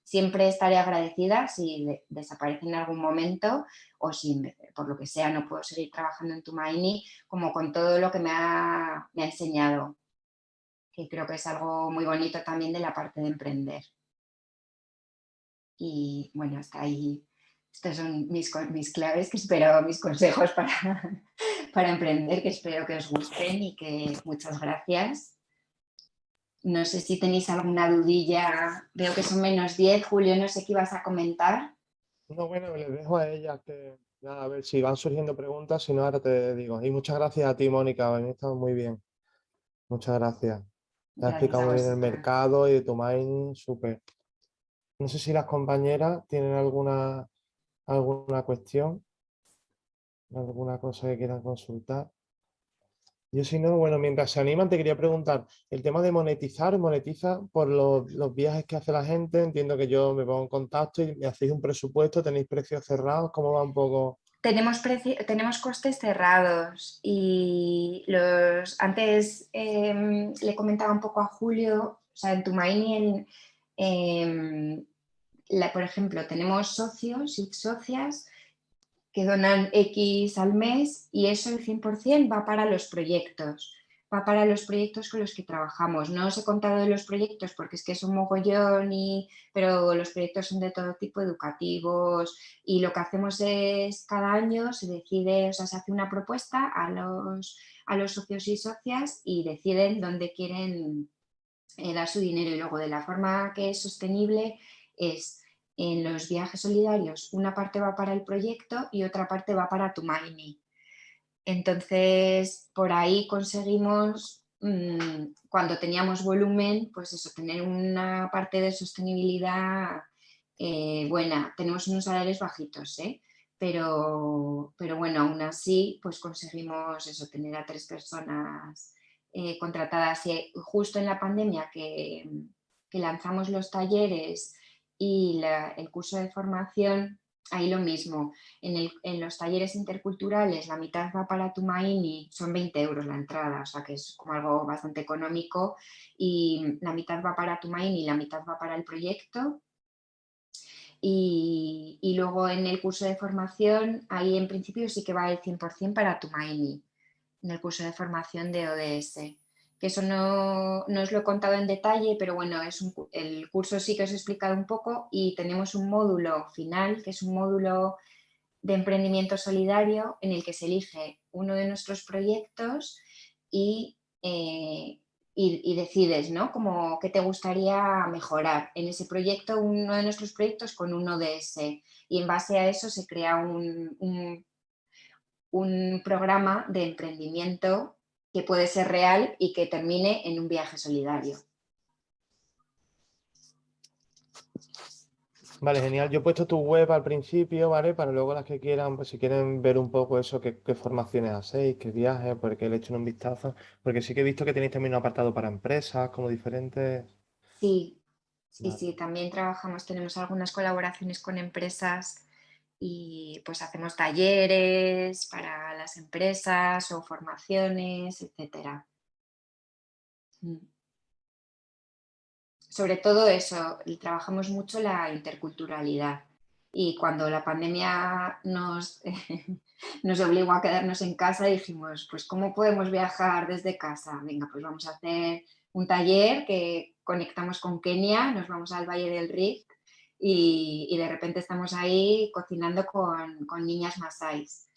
siempre estaré agradecida si desaparece en algún momento o si por lo que sea no puedo seguir trabajando en Tumaini, como con todo lo que me ha, me ha enseñado que creo que es algo muy bonito también de la parte de emprender. Y bueno, hasta ahí, estos son mis, mis claves que espero, mis consejos para, [LAUGHS] para emprender, que espero que os gusten y que muchas gracias. No sé si tenéis alguna dudilla, veo que son menos 10, Julio, no sé qué ibas a comentar. No, bueno, le dejo a ella que a ver si van surgiendo preguntas, si no ahora te digo. Y muchas gracias a ti, Mónica, han estado muy bien. Muchas gracias. Te has explicado muy bien el mercado y de tu mining, súper. No sé si las compañeras tienen alguna, alguna cuestión, alguna cosa que quieran consultar. Yo si no, bueno, mientras se animan te quería preguntar, el tema de monetizar, monetiza por los, viajes que hace la gente, entiendo que yo me pongo en contacto y me hacéis un presupuesto, tenéis precios cerrados, ¿cómo va un poco? Tenemos, tenemos costes cerrados y los antes em, le comentaba un poco a Julio, o sea, en Tumaini, en, la, por ejemplo, tenemos socios y socias que donan X al mes y eso el 100% va para los proyectos, va para los proyectos con los que trabajamos. No os he contado de los proyectos porque es que es un mogollón, y, pero los proyectos son de todo tipo educativos y lo que hacemos es cada año se decide, o sea, se hace una propuesta a los, a los socios y socias y deciden dónde quieren eh, dar su dinero y luego de la forma que es sostenible es en los viajes solidarios una parte va para el proyecto y otra parte va para Tumaini. Entonces, por ahí conseguimos, mm, cuando teníamos volumen, pues eso, tener una parte de sostenibilidad eh, buena. Tenemos unos salarios bajitos, ¿eh? pero, pero bueno, aún así, pues conseguimos eso, tener a tres personas eh, contratadas. Y justo en la pandemia que, que lanzamos los talleres y el curso de formación, ahí lo mismo. En, los talleres interculturales la mitad va para Tumaini, son 20 euros la entrada, o sea que es como algo bastante económico y la mitad va para Tumaini y la mitad va para el proyecto. Y, y, luego en el curso de formación, ahí en principio sí que va el 100% para Tumaini, en el curso de formación de ODS eso no, os lo he contado en detalle, pero bueno, es el curso sí que os he explicado un poco y tenemos un módulo final, que es un módulo de emprendimiento solidario en el que se elige uno de nuestros proyectos y, eh, y, decides, ¿no? Como qué te gustaría mejorar en ese proyecto, uno de nuestros proyectos con uno de ese. Y en base a eso se crea un, un, un programa de emprendimiento que puede ser real y que termine en un viaje solidario. Vale, genial. Yo he puesto tu web al principio, ¿vale? Para luego las que quieran, pues si quieren ver un poco eso, qué, formaciones hacéis, qué viajes, porque le he hecho un vistazo. Porque sí que he visto que tenéis también un apartado para empresas, como diferentes... Sí, sí, sí. También trabajamos, tenemos algunas colaboraciones con empresas y pues hacemos talleres para las empresas o formaciones, etc. Mm. Sobre todo eso, trabajamos mucho la interculturalidad y cuando la pandemia nos, [LAUGHS] nos obligó a quedarnos en casa dijimos, pues ¿cómo podemos viajar desde casa? Venga, pues vamos a hacer un taller que conectamos con Kenia, nos vamos al Valle del Rift y, de repente estamos ahí cocinando con, niñas masáis.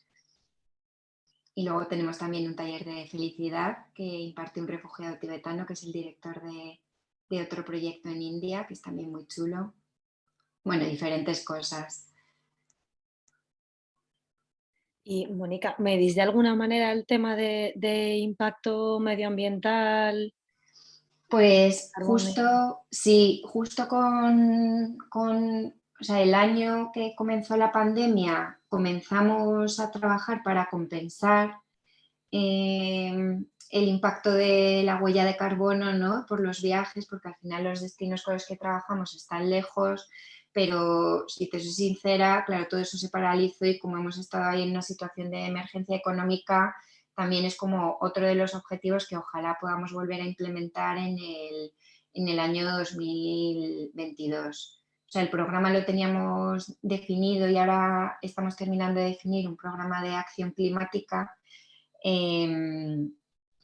Y luego tenemos también un taller de felicidad que imparte un refugiado tibetano que es el director de, otro proyecto en India, que es también muy chulo. Bueno, diferentes cosas. Y Mónica, ¿medís de alguna manera el tema de, de impacto medioambiental pues justo, sí, justo con, el año que comenzó la pandemia comenzamos a trabajar para compensar em, el impacto de la huella de carbono ¿no? por los viajes, porque al final los destinos con los que trabajamos están lejos, pero si te soy sincera, claro, todo eso se paralizó y como hemos estado ahí en una situación de emergencia económica, también es como otro de los objetivos que ojalá podamos volver a implementar en el, en el año 2022. O sea, el programa lo teníamos definido y ahora estamos terminando de definir un programa de acción climática em,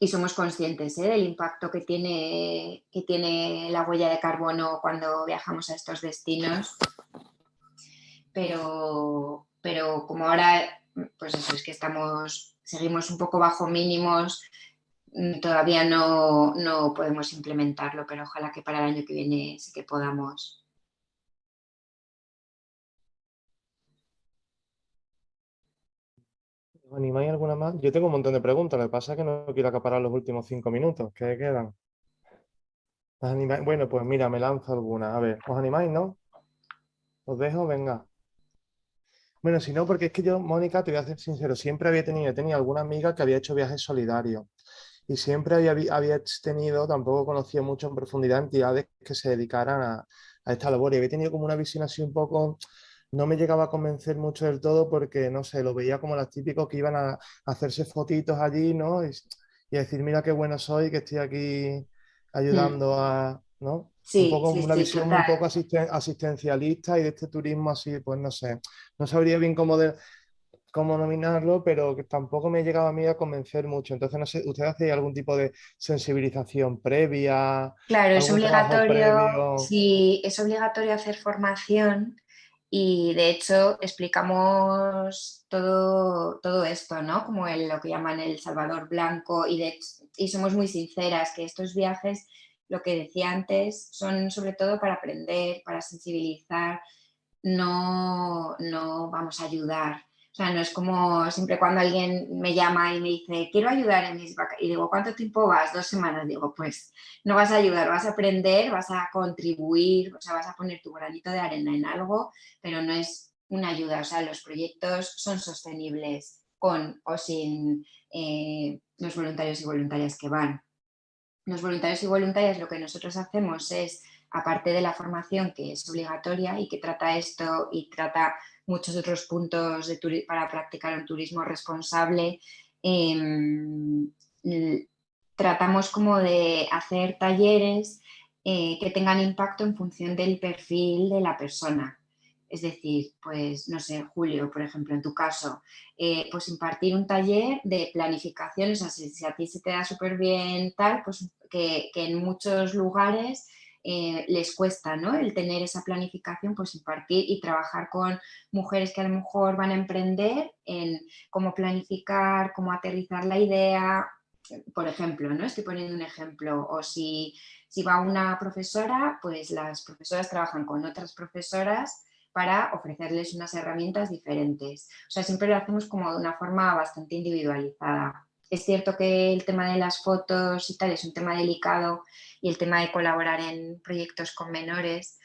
y somos conscientes ¿eh? del impacto que tiene, que tiene la huella de carbono cuando viajamos a estos destinos. Pero, pero como ahora, pues eso es que estamos seguimos un poco bajo mínimos, mm, todavía no, podemos implementarlo, pero ojalá que para el año que viene sí que podamos. animáis alguna más? Yo tengo un montón de preguntas, lo que pasa es que no quiero acaparar los últimos cinco minutos que quedan. Bueno, pues mira, me lanzo alguna. A ver, ¿os animáis, no? ¿Os dejo? Venga. Bueno, si no, porque es que yo, Mónica, te voy a ser sincero, siempre había tenido, tenía alguna amiga que había hecho viajes solidarios y siempre había, había tenido, tampoco conocía mucho en profundidad entidades que se dedicaran a, a esta labor y había tenido como una visión así un poco no me llegaba a convencer mucho del todo porque, no sé, lo veía como los típicos que iban a, hacerse fotitos allí, ¿no? Y, a decir, mira qué bueno soy, que estoy aquí ayudando a, ¿no? Sí, un poco una visión un poco asistencialista y de este turismo así, pues no sé, no sabría bien cómo, de, cómo nominarlo, pero que tampoco me llegaba a mí a convencer mucho. Entonces, no sé, ¿usted hace algún tipo de sensibilización previa? Claro, es obligatorio, sí, es obligatorio hacer formación y de hecho explicamos todo, todo esto, ¿no? Como el, lo que llaman el Salvador Blanco y, de, y somos muy sinceras que estos viajes, lo que decía antes, son sobre todo para aprender, para sensibilizar, no, no vamos a ayudar. O sea, no es como siempre cuando alguien me llama y me dice, quiero ayudar en mis vacaciones. Y digo, ¿cuánto tiempo vas? Dos semanas. Digo, pues no vas a ayudar, vas a aprender, vas a contribuir, o sea, vas a poner tu granito de arena en algo, pero no es una ayuda. O sea, los proyectos son sostenibles con o sin eh, los voluntarios y voluntarias que van. Los voluntarios y voluntarias lo que nosotros hacemos es, aparte de la formación que es obligatoria y que trata esto y trata muchos otros puntos para practicar un turismo responsable. Em, tratamos como de hacer talleres eh, que tengan impacto en función del perfil de la persona. Es decir, pues no sé, Julio, por ejemplo, en tu caso, eh, pues impartir un taller de planificación, o sea, si, a ti se te da súper bien tal, pues que, en muchos lugares eh, les cuesta ¿no? el tener esa planificación, pues impartir y trabajar con mujeres que a lo mejor van a emprender en cómo planificar, cómo aterrizar la idea, por ejemplo, ¿no? estoy poniendo un ejemplo, o si va una profesora, pues las profesoras trabajan con otras profesoras para ofrecerles unas herramientas diferentes. O sea, siempre lo hacemos como de una forma bastante individualizada. Es cierto que el tema de las fotos y tal es un tema delicado y el tema de colaborar en proyectos con menores.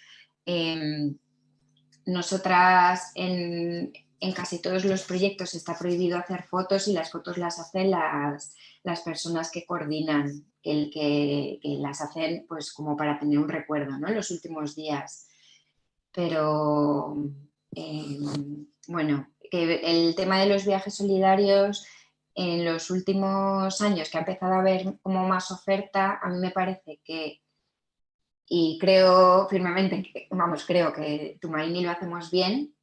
Em, nosotras en, casi todos los proyectos está prohibido hacer fotos y las fotos las hacen las, las personas que coordinan, el que, las hacen pues como para tener un recuerdo ¿no? en los últimos días. Pero em, bueno, que el tema de los viajes solidarios en los últimos años que ha empezado a haber como más oferta, a mí me parece que, y creo firmemente, que, vamos, creo que Tumarini lo hacemos bien,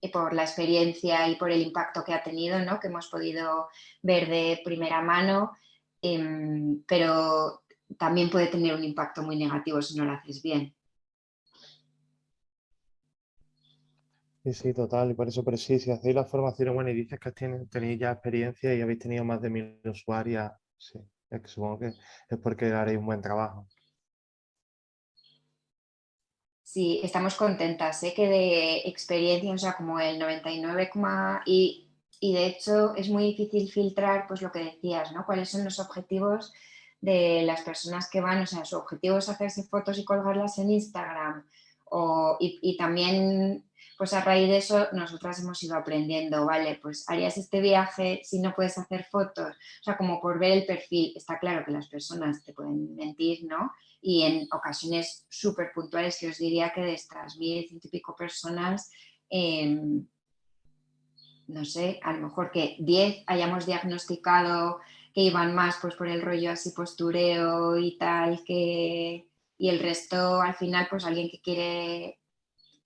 y por la experiencia y por el impacto que ha tenido, ¿no? que hemos podido ver de primera mano, em, pero también puede tener un impacto muy negativo si no lo haces bien. Sí, sí, total, y por eso, pero sí, si hacéis la formación, bueno, y dices que tenéis ya experiencia y habéis tenido más de mil usuarias, sí, es que supongo que es porque haréis un buen trabajo. Sí, estamos contentas, ¿eh? que de experiencia, o sea, como el 99, y, y de hecho es muy difícil filtrar, pues lo que decías, ¿no? Cuáles son los objetivos de las personas que van, o sea, su objetivo es hacerse fotos y colgarlas en Instagram, o, y también pues a raíz de eso nosotras hemos ido aprendiendo, vale, pues harías este viaje si no puedes hacer fotos, o sea, como por ver el perfil, está claro que las personas te pueden mentir, ¿no? Y en ocasiones súper puntuales, que os diría que de estas mil, ciento y pico personas, em, no sé, a lo mejor que diez hayamos diagnosticado que iban más pues por el rollo así postureo y tal, que, y el resto al final pues alguien que quiere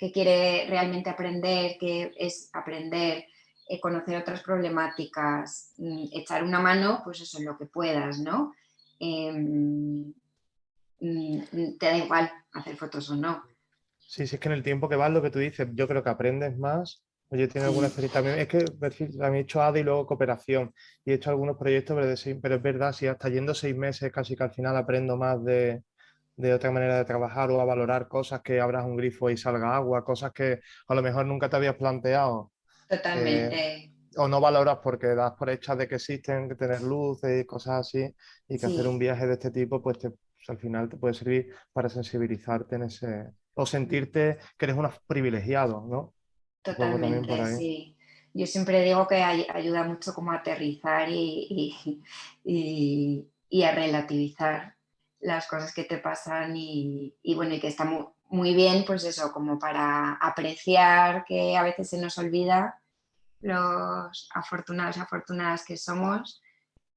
que quiere realmente aprender, que es aprender, eh, conocer otras problemáticas, mm, echar una mano, pues eso es lo que puedas, ¿no? Em, mm, te da igual hacer fotos o no. Sí, sí, es que en el tiempo que vas, lo que tú dices, yo creo que aprendes más. Oye, tiene alguna experiencia también. Es que también he hecho ADA y luego cooperación y he hecho algunos proyectos, pero, pero es verdad, si hasta yendo seis meses casi que al final aprendo más de, de otra manera de trabajar o a valorar cosas que abras un grifo y salga agua, cosas que a lo mejor nunca te habías planteado. Totalmente. o no valoras porque das por hechas de que existen, que tener luz y cosas así, y que hacer un viaje de este tipo, pues, pues, al final te puede servir para sensibilizarte en ese, o sentirte que eres un privilegiado, ¿no? Totalmente, sí. Yo siempre digo que ayuda mucho como a aterrizar y, y, [LAUGHS] a relativizar las cosas que te pasan y, bueno, y que está muy, bien, pues eso, como para apreciar que a veces se nos olvida los afortunados afortunadas que somos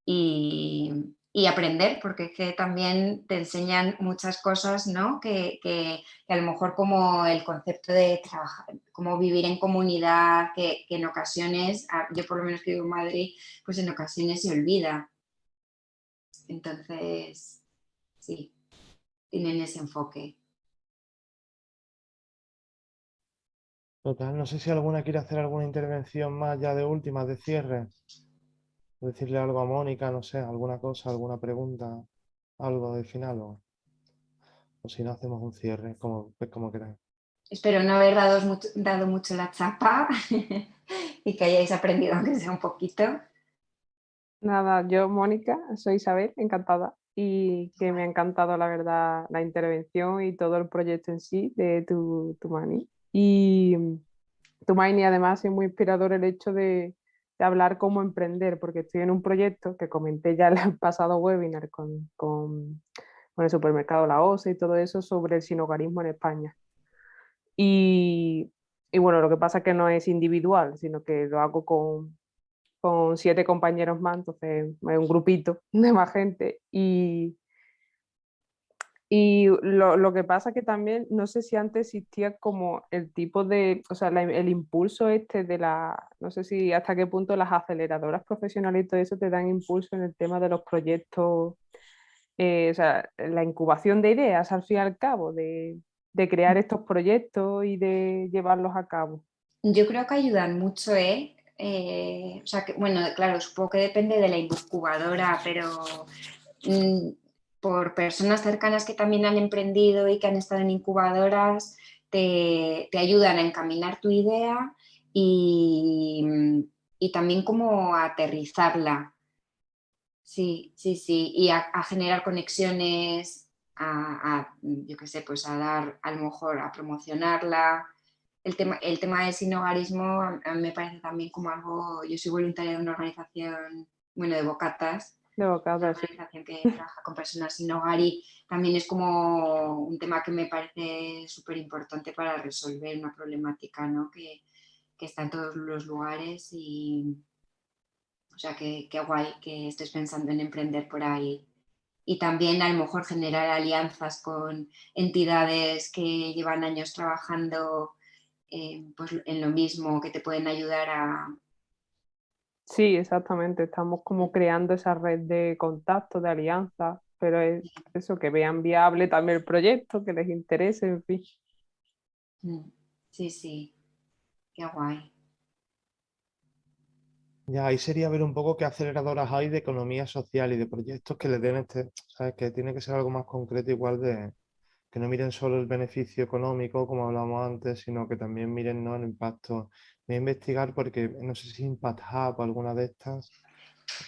y, aprender, porque que también te enseñan muchas cosas, ¿no? Que, a lo mejor como el concepto de trabajar, como vivir en comunidad, que, en ocasiones, yo por lo menos que vivo en Madrid, pues en ocasiones se olvida. Entonces, sí, tienen ese enfoque. Total, no sé si alguna quiere hacer alguna intervención más ya de última, de cierre. Decirle algo a Mónica, no sé, alguna cosa, alguna pregunta, algo de final o, si no hacemos un cierre, como, pues como queráis. Espero no haber dado mucho, dado mucho la chapa [LAUGHS] y que hayáis aprendido aunque sea un poquito. Nada, yo Mónica, soy Isabel, encantada y que me ha encantado la verdad la intervención y todo el proyecto en sí de tu, tu mani. Y Tumaini además es muy inspirador el hecho de, hablar cómo emprender, porque estoy en un proyecto que comenté ya en [LAUGHS] el pasado webinar con, con, el supermercado La OSE y todo eso sobre el sinogarismo en España. Y, y, bueno, lo que pasa es que no es individual, sino que lo hago con, con siete compañeros más, entonces es un grupito [LAUGHS] de más gente. Y, y lo, que pasa que también, no sé si antes existía como el tipo de, o sea, el impulso este de la, no sé si hasta qué punto las aceleradoras profesionales y todo eso te dan impulso en el tema de los proyectos, eh, o sea, la incubación de ideas al fin y al cabo, de, crear estos proyectos y de llevarlos a cabo. Yo creo que ayudan mucho, ¿eh? Eh o sea, que, bueno, claro, supongo que depende de la incubadora, pero... Mm, por personas cercanas que también han emprendido y que han estado en incubadoras, te, ayudan a encaminar tu idea y, también como a aterrizarla. Sí, sí, sí, y a, generar conexiones, a, yo qué sé, pues a dar, a lo mejor, a promocionarla. El tema, el tema del sinogarismo me parece también como algo, yo soy voluntaria de una organización, bueno, de bocatas, de una organización que trabaja con personas sin hogar y también es como un tema que me parece súper importante para resolver una problemática ¿no? que, que, está en todos los lugares y o sea que, guay que estés pensando en emprender por ahí y también a lo mejor generar alianzas con entidades que llevan años trabajando eh, pues en lo mismo, que te pueden ayudar a, Sí, exactamente. Estamos como creando esa red de contactos, de alianzas, pero es eso, que vean viable también el proyecto, que les interese, en fin. Mm, sí, sí. Qué guay. Ya, ahí sería ver un poco qué aceleradoras hay de economía social y de proyectos que le den este, ¿sabes? Que tiene que ser algo más concreto igual de que no miren solo el beneficio económico, como hablamos antes, sino que también miren ¿no? el impacto Voy a investigar porque no sé si Impact Hub o alguna de estas.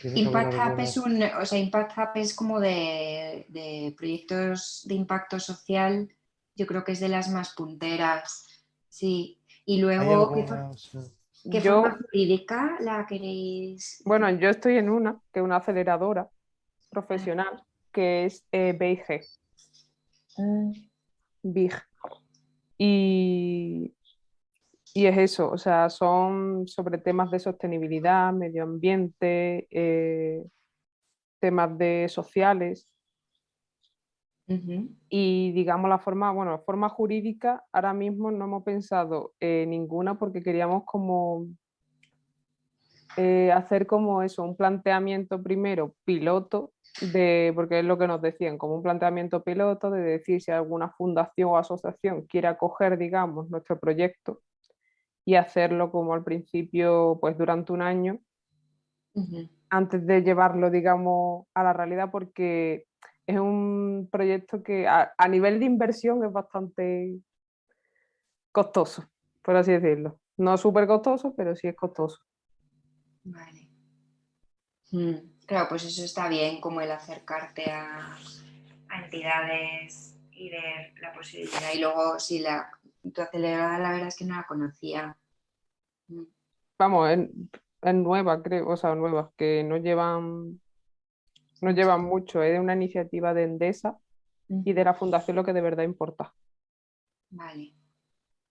Impact Hub, es un, o sea, Impact Hub es como de, proyectos de impacto social, yo creo que es de las más punteras, sí. Y luego, ¿qué, forma jurídica la queréis? Bueno, yo estoy en una, que es una aceleradora profesional, que es eh, BIG. Mm. BIG. Y y es eso, o sea, son sobre temas de sostenibilidad, medio ambiente, eh, temas de sociales. Y digamos la forma, bueno, la forma jurídica, ahora mismo no hemos pensado ninguna porque queríamos como eh, hacer como eso, un planteamiento primero piloto, de, porque es lo que nos decían, como un planteamiento piloto de decir si alguna fundación o asociación quiere acoger, digamos, nuestro proyecto y hacerlo como al principio, pues durante un año, antes de llevarlo, digamos, a la realidad, porque es un proyecto que a, nivel de inversión es bastante costoso, por así decirlo. No súper costoso, pero sí es costoso. Vale. Mm, claro, pues eso está bien, como el acercarte a, entidades y ver la posibilidad. Y luego, si la, tu acelerada, la verdad es que no la conocía. Vamos, es, nueva, creo, o sea, nueva, que no llevan, no llevan mucho, es de una iniciativa de Endesa y de la fundación lo que de verdad importa. Vale.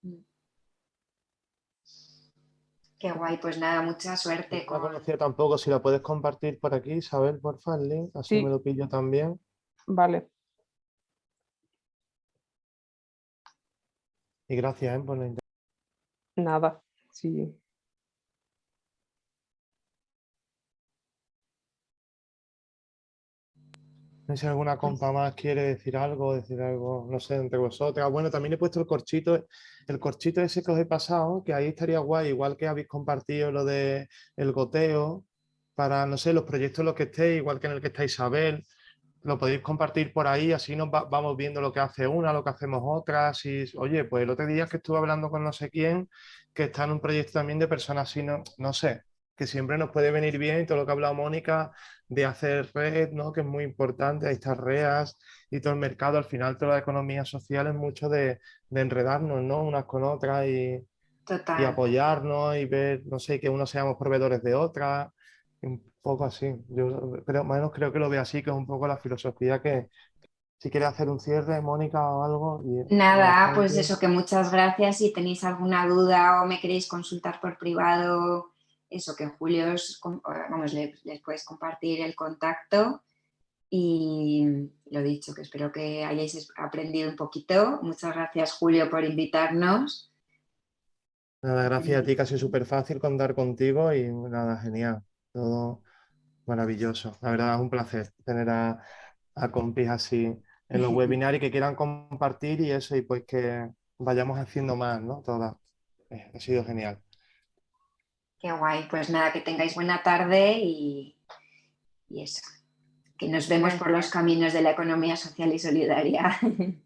Mm. Qué guay, pues nada, mucha suerte. No conocía tampoco, si la puedes compartir por aquí, Isabel, por el link, así me lo pillo también. Vale. Y gracias ¿eh? por la Nada, sí. No sé si alguna compa más quiere decir algo, decir algo, no sé, entre vosotras. Bueno, también he puesto el corchito, el corchito ese que os he pasado, que ahí estaría guay, igual que habéis compartido lo de el goteo, para, no sé, los proyectos en los que estéis, igual que en el que está Isabel, lo podéis compartir por ahí, así nos vamos viendo lo que hace una, lo que hacemos otras. Y, oye, pues el otro día que estuve hablando con no sé quién, que está en un proyecto también de personas así, no, no sé, que siempre nos puede venir bien, todo lo que ha hablado Mónica, de hacer red, ¿no? que es muy importante, ahí estas reas y todo el mercado, al final toda la economía social es mucho de, enredarnos ¿no? unas con otras y, y, apoyarnos y ver, no sé, que unos seamos proveedores de otras, un poco así. Yo pero menos creo que lo veo así, que es un poco la filosofía que, si quiere hacer un cierre, Mónica, o algo. Nada, pues eso, que muchas gracias. Si tenéis alguna duda o me queréis consultar por privado eso, que en julio vamos, les, puedes compartir el contacto y lo dicho, que espero que hayáis aprendido un poquito. Muchas gracias Julio por invitarnos. Nada, gracias a ti, casi súper fácil contar contigo y nada, genial, todo maravilloso. La verdad es un placer tener a, a compis así en los [LAUGHS] webinars y que quieran compartir y eso, y pues que vayamos haciendo más, ¿no? Todas. Eh, ha sido genial. Qué guay. Pues nada, que tengáis buena tarde y, y eso. Que nos vemos por los caminos de la economía social y solidaria. [LAUGHS]